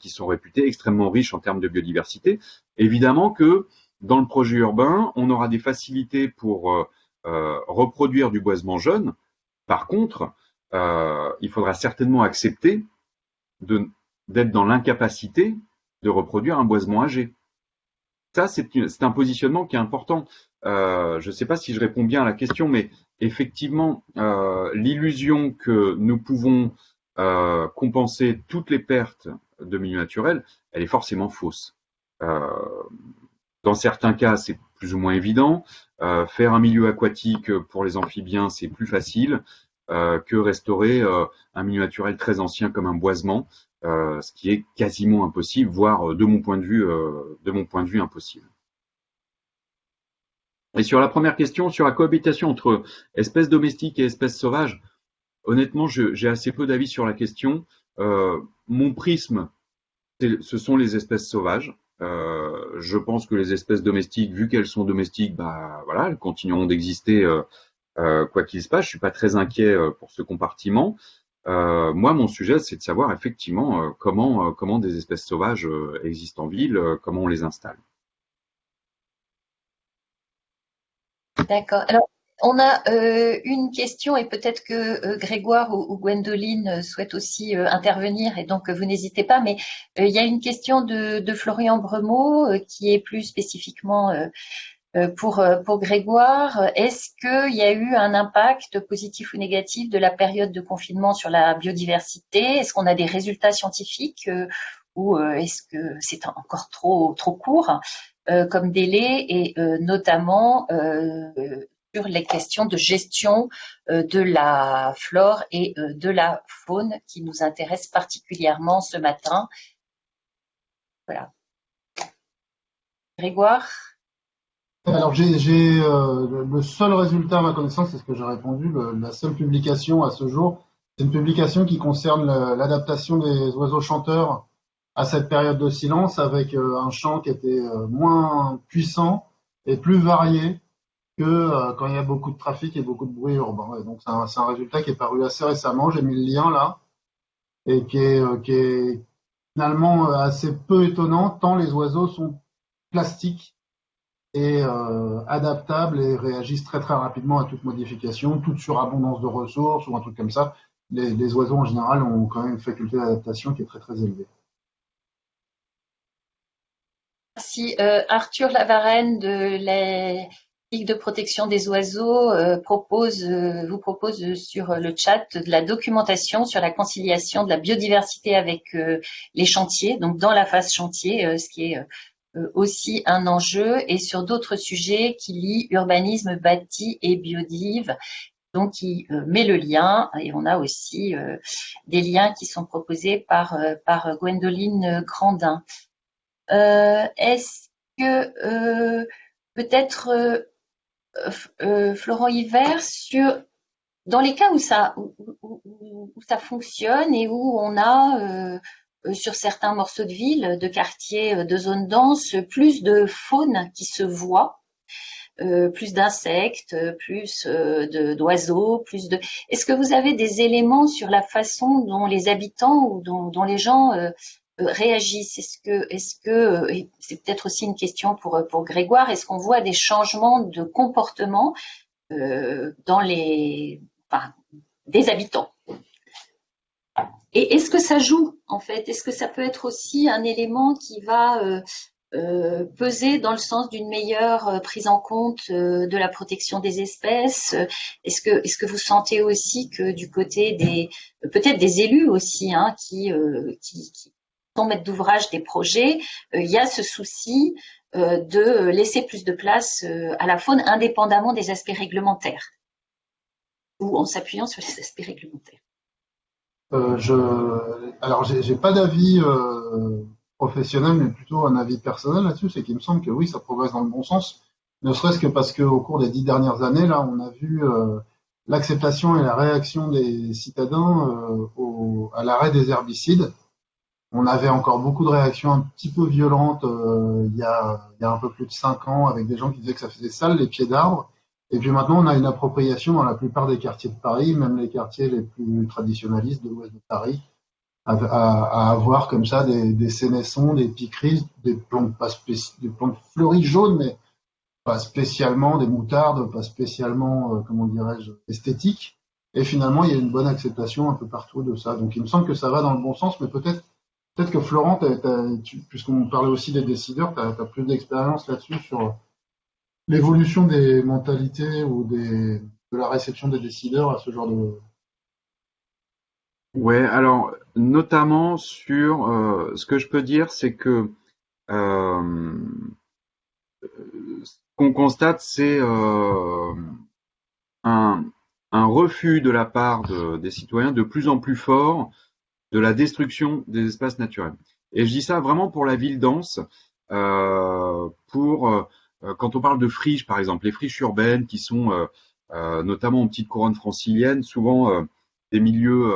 qui sont réputés extrêmement riches en termes de biodiversité. Évidemment que dans le projet urbain, on aura des facilités pour reproduire du boisement jeune. Par contre, il faudra certainement accepter d'être dans l'incapacité de reproduire un boisement âgé. Ça, c'est un positionnement qui est important. Euh, je ne sais pas si je réponds bien à la question, mais effectivement, euh, l'illusion que nous pouvons euh, compenser toutes les pertes de milieu naturel, elle est forcément fausse. dans certains cas, c'est plus ou moins évident. faire un milieu aquatique pour les amphibiens, c'est plus facile que restaurer un milieu naturel très ancien comme un boisement. Euh, ce qui est quasiment impossible, voire euh, de mon point de vue, euh, de mon point de vue impossible. Et sur la première question, sur la cohabitation entre espèces domestiques et espèces sauvages, honnêtement, j'ai assez peu d'avis sur la question. mon prisme, ce sont les espèces sauvages. je pense que les espèces domestiques, vu qu'elles sont domestiques, bah voilà, elles continueront d'exister quoi qu'il se passe. Je suis pas très inquiet pour ce compartiment. Euh, moi, mon sujet, c'est de savoir effectivement euh, comment, euh, comment des espèces sauvages existent en ville, comment on les installe. D'accord. Alors, on a une question et peut-être que Grégoire ou, Gwendoline souhaitent aussi intervenir et donc vous n'hésitez pas, mais il y a une question de, Florian Bremeau qui est plus spécifiquement pour, euh, pour Grégoire, est-ce qu'il y a eu un impact positif ou négatif de la période de confinement sur la biodiversité? Est-ce qu'on a des résultats scientifiques euh, ou est-ce que c'est encore trop, trop court comme délai? Et notamment sur les questions de gestion de la flore et de la faune qui nous intéressent particulièrement ce matin. Voilà. Grégoire? Alors j'ai euh, le seul résultat à ma connaissance, c'est ce que j'ai répondu, la seule publication à ce jour, c'est une publication qui concerne l'adaptation des oiseaux chanteurs à cette période de silence avec euh, un chant qui était euh, moins puissant et plus varié que quand il y a beaucoup de trafic et beaucoup de bruit urbain. Donc c'est un, un, résultat qui est paru assez récemment, j'ai mis le lien là, et qui est, qui est finalement assez peu étonnant tant les oiseaux sont plastiques et adaptables et réagissent très très rapidement à toute modification, toute surabondance de ressources ou un truc comme ça. Les, oiseaux en général ont quand même une faculté d'adaptation qui est très très élevée. Merci. Euh, Arthur Lavarenne de la Ligue de protection des oiseaux euh, euh, vous propose sur le chat de la documentation sur la conciliation de la biodiversité avec les chantiers, donc dans la phase chantier, ce qui est aussi un enjeu, et sur d'autres sujets qui lient urbanisme bâti et biodive, donc qui met le lien, et on a aussi des liens qui sont proposés par, par Gwendoline Grandin. Euh, est-ce que euh, peut-être euh, Florent Hiver sur dans les cas où ça où, ça fonctionne et où on a sur certains morceaux de ville, de quartiers, de zones denses, plus de faune qui se voit, plus d'insectes, plus d'oiseaux, plus de. Est-ce que vous avez des éléments sur la façon dont les habitants ou dont, les gens euh, réagissent? Est-ce que, est-ce que, euh, c'est peut-être aussi une question pour Grégoire, est-ce qu'on voit des changements de comportement euh, dans les, des habitants? Et est-ce que ça joue? Est-ce que ça peut être aussi un élément qui va euh, peser dans le sens d'une meilleure prise en compte de la protection des espèces? Est-ce que, vous sentez aussi que du côté des, peut-être des élus aussi, hein, qui, qui, qui, maître d'ouvrage des projets, euh, il y a ce souci euh, de laisser plus de place euh, à la faune indépendamment des aspects réglementaires? Ou en s'appuyant sur les aspects réglementaires. Euh, je, alors, j'ai pas d'avis professionnel, mais plutôt un avis personnel là-dessus, c'est qu'il me semble que oui, ça progresse dans le bon sens, ne serait-ce que parce qu'au cours des dix dernières années, là, on a vu l'acceptation et la réaction des citadins au, à l'arrêt des herbicides. On avait encore beaucoup de réactions un petit peu violentes euh, il, y a, un peu plus de cinq ans avec des gens qui disaient que ça faisait sale les pieds d'arbres. Et puis maintenant, on a une appropriation dans la plupart des quartiers de Paris, même les quartiers les plus traditionnalistes de l'ouest de Paris, à, avoir comme ça des, des des piqueries, des plantes, fleuries jaunes, mais pas spécialement des moutardes, pas spécialement, euh, comment dirais-je, esthétiques. Et finalement, il y a une bonne acceptation un peu partout de ça. Donc il me semble que ça va dans le bon sens, mais peut-être Peut-être que Florent, puisqu'on parlait aussi des décideurs, tu as, plus d'expérience là-dessus sur l'évolution des mentalités ou des, de la réception des décideurs à ce genre de. Ouais, alors notamment sur euh, ce que je peux dire, c'est que euh, ce qu'on constate, c'est euh, un, un, refus de la part de, des citoyens de plus en plus fort de la destruction des espaces naturels. Et je dis ça vraiment pour la ville dense, pour quand on parle de friches, par exemple, les friches urbaines qui sont euh, notamment en petite couronne francilienne, souvent des milieux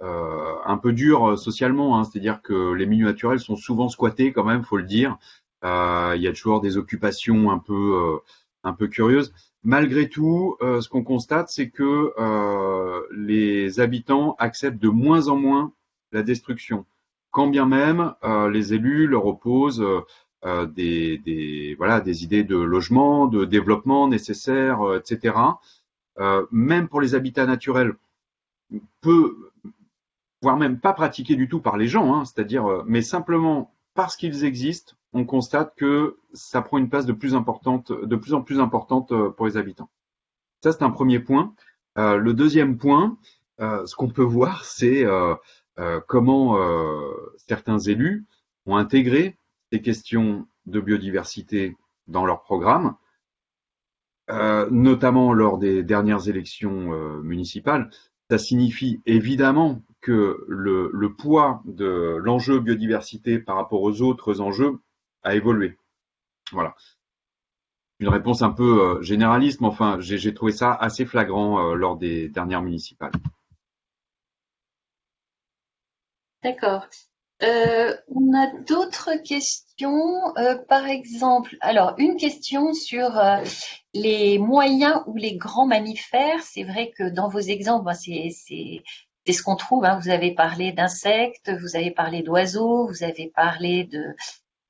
un peu durs socialement, hein, c'est-à-dire que les milieux naturels sont souvent squattés quand même, faut le dire. il y a toujours des occupations un peu un peu curieuses. Malgré tout, ce qu'on constate, c'est que les habitants acceptent de moins en moins la destruction. Quand bien même euh, les élus leur opposent euh, euh, des, des, voilà, des idées de logement, de développement nécessaires, etc. même pour les habitats naturels, peu, voire même pas pratiqués du tout par les gens, hein, c'est-à-dire, mais simplement parce qu'ils existent, on constate que ça prend une place de plus importante, de plus en plus importante pour les habitants. Ça, c'est un premier point. Euh, le deuxième point, euh, ce qu'on peut voir, c'est euh, euh, comment euh, certains élus ont intégré ces questions de biodiversité dans leur programme, euh, notamment lors des dernières élections municipales. Ça signifie évidemment que le, le poids de l'enjeu biodiversité par rapport aux autres enjeux a évolué. Voilà. Une réponse un peu généraliste, mais enfin, j'ai trouvé ça assez flagrant lors des dernières municipales. D'accord. Euh, on a d'autres questions, euh, par exemple, alors une question sur euh, les moyens ou les grands mammifères. C'est vrai que dans vos exemples, c'est ce qu'on trouve. Hein. Vous avez parlé d'insectes, vous avez parlé d'oiseaux, vous avez parlé de,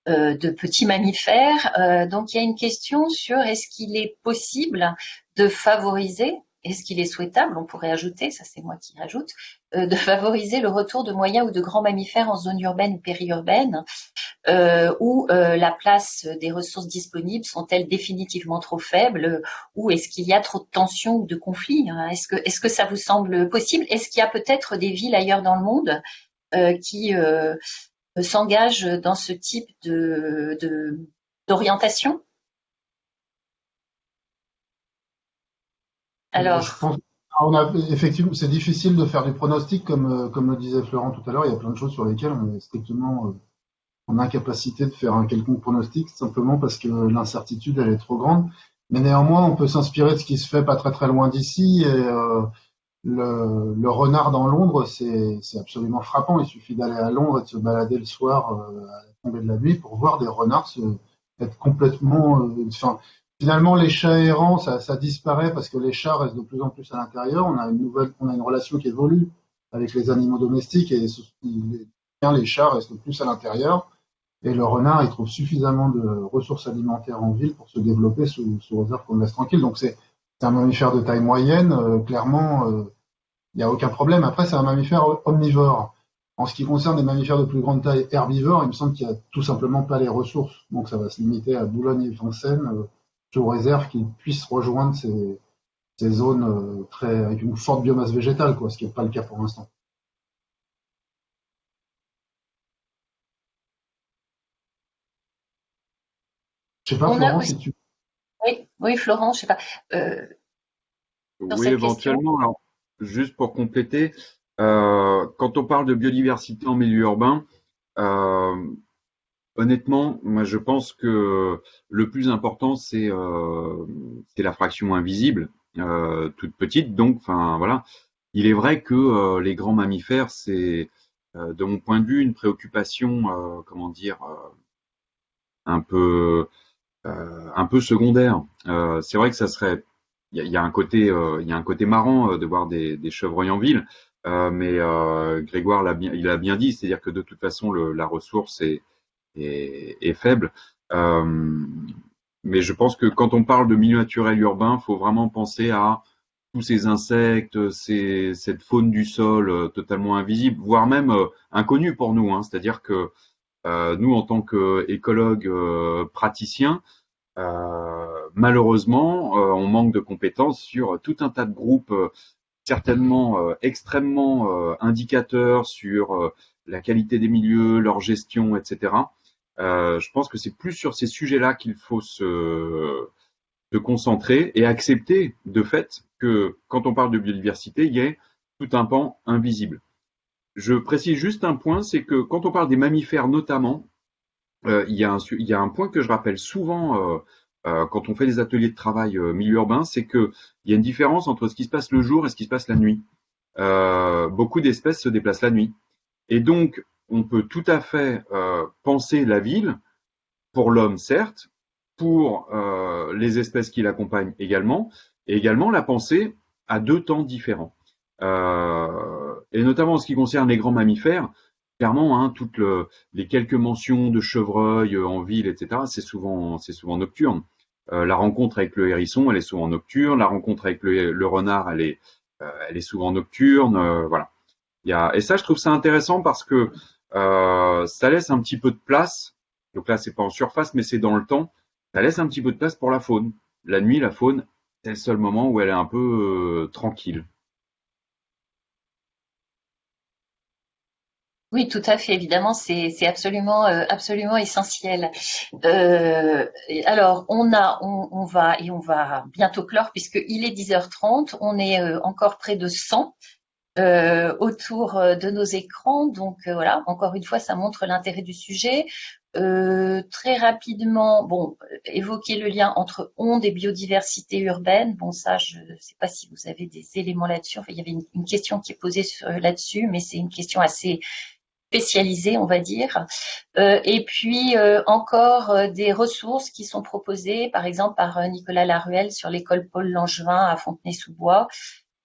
de petits mammifères. Donc il y a une question sur est-ce qu'il est possible de favoriser, est-ce qu'il est souhaitable, on pourrait ajouter, ça c'est moi qui rajoute, euh, de favoriser le retour de moyens ou de grands mammifères en zone urbaine ou périurbaine, où la place des ressources disponibles sont-elles définitivement trop faibles, ou est-ce qu'il y a trop de tensions ou de conflits hein? Est-ce que, est-ce que ça vous semble possible Est-ce qu'il y a peut-être des villes ailleurs dans le monde qui s'engage dans ce type de d'orientation? Alors, je pense, on a, effectivement, c'est difficile de faire des pronostics comme comme le disait Florent tout à l'heure. Il y a plein de choses sur lesquelles on est strictement euh, en incapacité de faire un quelconque pronostic, simplement parce que l'incertitude elle est trop grande. Mais néanmoins, on peut s'inspirer de ce qui se fait pas très très loin d'ici. Et euh, le, le, renard dans Londres, c'est absolument frappant. Il suffit d'aller à Londres et de se balader le soir euh, à la tombée de la nuit pour voir des renards se, être complètement. Euh, enfin, finalement, les chats errants, ça, disparaît parce que les chats restent de plus en plus à l'intérieur. On a une nouvelle, on a une relation qui évolue avec les animaux domestiques et les, les chats restent plus à l'intérieur. Et le renard, il trouve suffisamment de ressources alimentaires en ville pour se développer sous, réserve qu'on laisse tranquille. Donc c'est un mammifère de taille moyenne, euh, clairement, il euh, n'y a aucun problème. Après, c'est un mammifère omnivore. En ce qui concerne les mammifères de plus grande taille herbivores, il me semble qu'il n'y a tout simplement pas les ressources. Donc ça va se limiter à Boulogne et Vincennes, euh, sous réserve qu'ils puissent rejoindre ces, ces zones très, avec une forte biomasse végétale, quoi, ce qui n'est pas le cas pour l'instant. Je sais pas, Florent, si tu oui, oui, Florent, je sais pas. Euh, oui, éventuellement. Alors, juste pour compléter, euh, quand on parle de biodiversité en milieu urbain, euh, honnêtement, moi je pense que le plus important c'est la fraction invisible, toute petite. Donc, enfin voilà. Il est vrai que les grands mammifères, c'est de mon point de vue une préoccupation, comment dire, un peu euh, un peu secondaire. Euh, c'est vrai que ça serait, il y, a, un côté, il y a un côté euh, marrant de voir des, chevreuils en ville, mais Grégoire l'a bien, il a bien dit, c'est-à-dire que de toute façon la ressource est, est, faible. mais je pense que quand on parle de milieu naturel urbain, il faut vraiment penser à tous ces insectes, cette faune du sol totalement invisible, voire même inconnue pour nous. Hein. C'est-à-dire que euh, nous, en tant qu'écologues euh, praticiens, euh, malheureusement, on manque de compétences sur tout un tas de groupes certainement extrêmement indicateurs sur la qualité des milieux, leur gestion, etc. je pense que c'est plus sur ces sujets-là qu'il faut se, se, concentrer et accepter de fait que quand on parle de biodiversité, il y a tout un pan invisible. Je précise juste un point, c'est que quand on parle des mammifères notamment, euh, il, y a un, il, y a un, point que je rappelle souvent euh, euh, quand on fait des ateliers de travail milieu urbain, c'est qu'il y a une différence entre ce qui se passe le jour et ce qui se passe la nuit. beaucoup d'espèces se déplacent la nuit. Et donc, on peut tout à fait penser la ville, pour l'homme certes, pour les espèces qui l'accompagnent également, et également la penser à deux temps différents. Euh, et notamment en ce qui concerne les grands mammifères, clairement, hein, toutes le, les quelques mentions de chevreuils euh, en ville, etc., c'est souvent, souvent nocturne. Euh, la rencontre avec le hérisson, elle est souvent nocturne. La rencontre avec le, renard, elle est, euh, elle est souvent nocturne. Euh, voilà. Et ça, je trouve ça intéressant parce que ça laisse un petit peu de place. Donc là, c'est pas en surface, mais c'est dans le temps. Ça laisse un petit peu de place pour la faune. La nuit, la faune, c'est le seul moment où elle est un peu tranquille. Oui, tout à fait. Évidemment, c'est absolument euh, absolument essentiel. Euh, alors, on a, on, va et on va bientôt clore puisqu'il est 10h30. On est euh, encore près de 100 autour de nos écrans. Donc voilà, encore une fois, ça montre l'intérêt du sujet. très rapidement, bon, évoquer le lien entre ondes et biodiversité urbaine. Bon, ça, je ne sais pas si vous avez des éléments là-dessus. Enfin, il y avait une, question qui est posée là-dessus, mais c'est une question assez spécialisés, on va dire. Euh, et puis euh, encore euh, des ressources qui sont proposées, par exemple par Nicolas Laruelle sur l'école Paul Langevin à Fontenay-sous-Bois,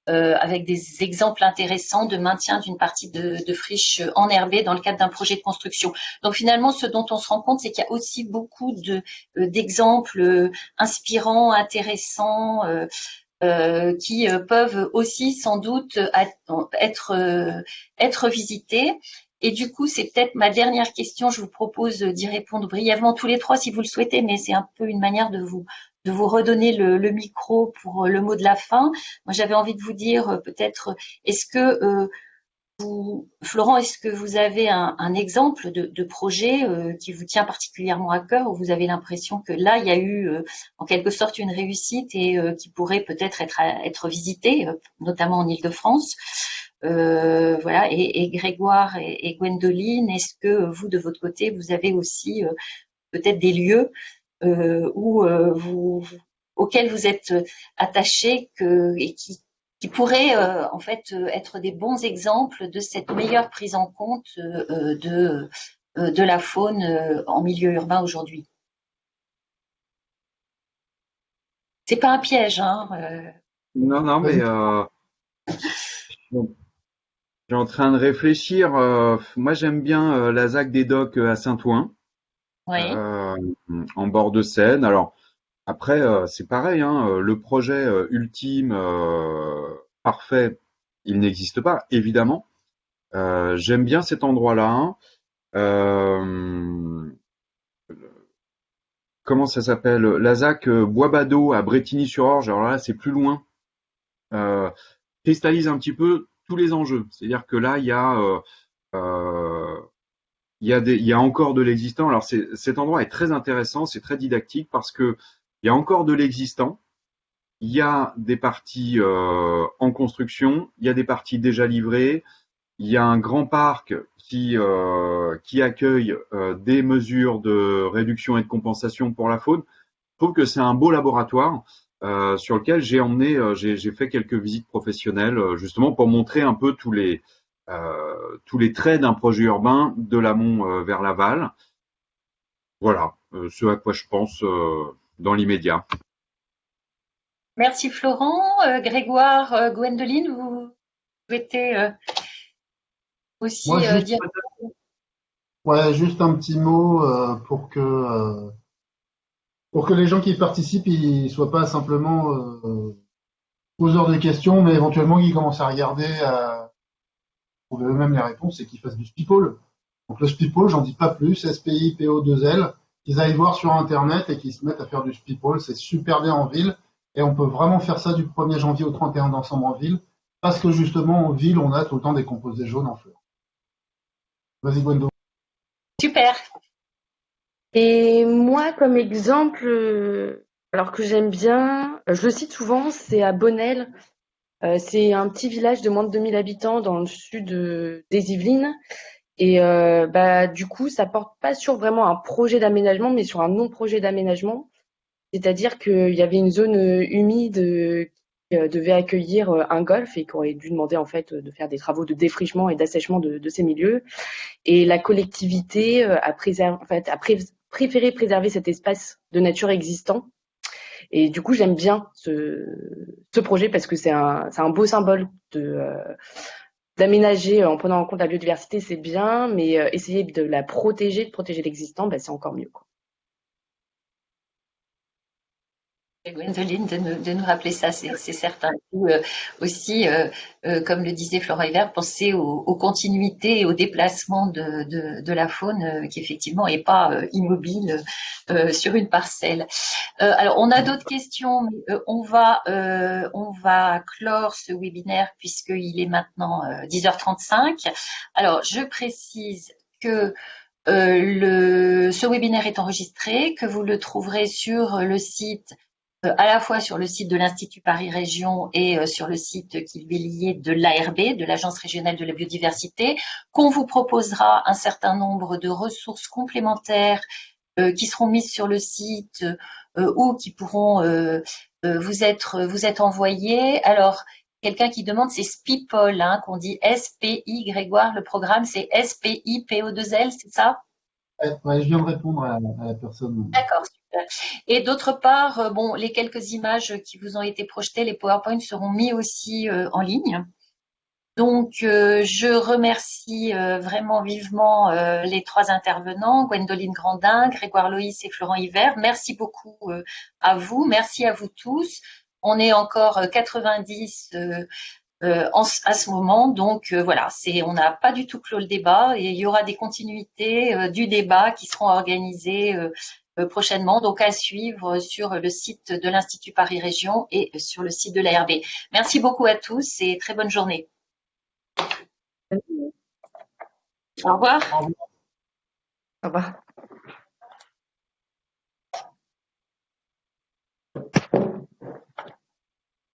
avec des exemples intéressants de maintien d'une partie de, de friche enherbée dans le cadre d'un projet de construction. Donc finalement, ce dont on se rend compte, c'est qu'il y a aussi beaucoup d'exemples inspirants, intéressants, euh, qui euh, peuvent aussi sans doute euh, être visités. Et du coup, c'est peut-être ma dernière question. Je vous propose d'y répondre brièvement tous les trois si vous le souhaitez, mais c'est un peu une manière de vous de vous redonner le, micro pour le mot de la fin. Moi, j'avais envie de vous dire peut-être, est-ce que Florent, est-ce que vous avez un, exemple de, projet euh, qui vous tient particulièrement à cœur, où vous avez l'impression que là, il y a eu euh, en quelque sorte une réussite et euh, qui pourrait peut-être être, être visité, notamment en Ile-de-France voilà. Et, Grégoire et, Gwendoline, est-ce que vous, de votre côté, vous avez aussi peut-être des lieux où vous, auxquels vous êtes attachés que, et qui, qui pourraient euh, en fait euh, être des bons exemples de cette meilleure prise en compte euh, de, de la faune en milieu urbain aujourd'hui. C'est pas un piège, hein Non, non, mais je suis en train de réfléchir. moi, j'aime bien la ZAC des Docks à Saint-Ouen, oui. en bord de Seine. Alors, après, euh, c'est pareil, hein, euh, le projet euh, ultime, parfait, il n'existe pas, évidemment. J'aime bien cet endroit-là. comment ça s'appelle? Lazac Bois-Bado à Bretigny-sur-Orge. Alors là, c'est plus loin. cristallise un petit peu tous les enjeux. C'est-à-dire que là, il y a il y a, des, il y a encore de l'existant. Alors cet endroit est très intéressant, c'est très didactique parce que il y a encore de l'existant, il y a des parties euh, en construction, il y a des parties déjà livrées, il y a un grand parc qui, euh, qui accueille euh, des mesures de réduction et de compensation pour la faune. Je trouve que c'est un beau laboratoire sur lequel j'ai emmené, j'ai fait quelques visites professionnelles justement pour montrer un peu tous les, tous les traits d'un projet urbain de l'amont vers l'aval. Voilà, ce à quoi je pense dans l'immédiat. Merci Florent. Euh, Grégoire, euh, Gwendoline, vous souhaitez euh, aussi dire Ouais, juste un petit mot pour que pour que les gens qui participent, ils soient pas simplement poseurs de questions, mais éventuellement qu'ils commencent à regarder, à trouver eux-mêmes les réponses et qu'ils fassent du spipole. Donc le spipole, j'en dis pas plus, SPI PO2L qu'ils aillent voir sur Internet et qu'ils se mettent à faire du speedball. C'est super bien en ville et on peut vraiment faire ça du 1er janvier au 31 décembre en ville parce que justement en ville, on a tout le temps des composés jaunes en fleurs. Vas-y Gwendo. Super. Et moi, comme exemple, euh, alors que j'aime bien, je le cite souvent, c'est à Bonnel. Euh, c'est un petit village de moins de 2000 habitants dans le sud des Yvelines. Et euh, bah, du coup, ça porte pas sur vraiment un projet d'aménagement, mais sur un non-projet d'aménagement. C'est-à-dire qu'il y avait une zone euh, humide euh, qui devait accueillir un golf et qui aurait dû demander en fait de faire des travaux de défrichement et d'assèchement de, ces milieux. Et la collectivité a préféré préserver cet espace de nature existant. Et du coup, j'aime bien ce, projet parce que c'est un, beau symbole de, d'aménager en prenant en compte la biodiversité, c'est bien, mais euh, essayer de la protéger, de protéger l'existant, ben, c'est encore mieux. Gwendoline de nous, rappeler ça, c'est certain. Euh, aussi, euh, euh, comme le disait Flora Hiver, penser aux, continuités et aux déplacements de, la faune qui effectivement n'est pas immobile sur une parcelle. alors, on a d'autres questions, mais on va on va clore ce webinaire puisqu'il est maintenant 10h35. Alors, je précise que ce webinaire est enregistré, que vous le trouverez sur le site euh, à la fois sur le site de l'Institut Paris Région et euh, sur le site qui est lié de l'ARB, de l'Agence régionale de la biodiversité, qu'on vous proposera un certain nombre de ressources complémentaires euh, qui seront mises sur le site ou qui pourront vous être vous être envoyées. Alors, quelqu'un qui demande, c'est SPIPOL, hein, qu'on dit S-P-I, Grégoire, le programme, c'est S-P-I-P-O-2-L, c'est ça? Ouais, Je viens de répondre à, la personne. D'accord, Et d'autre part, bon, les quelques images qui vous ont été projetées, les PowerPoint seront mis aussi en ligne. Donc, je remercie vraiment vivement les trois intervenants, Gwendoline Grandin, Grégoire Loïs et Florent Hiver. Merci beaucoup à vous, merci à vous tous. On est encore 90 euh, à ce moment. Donc euh, voilà, c'est on n'a pas du tout clos le débat et il y aura des continuités euh, du débat qui seront organisées euh, prochainement, donc à suivre sur le site de l'Institut Paris Région et sur le site de l'ARB. Merci beaucoup à tous et très bonne journée. Au revoir. Au revoir.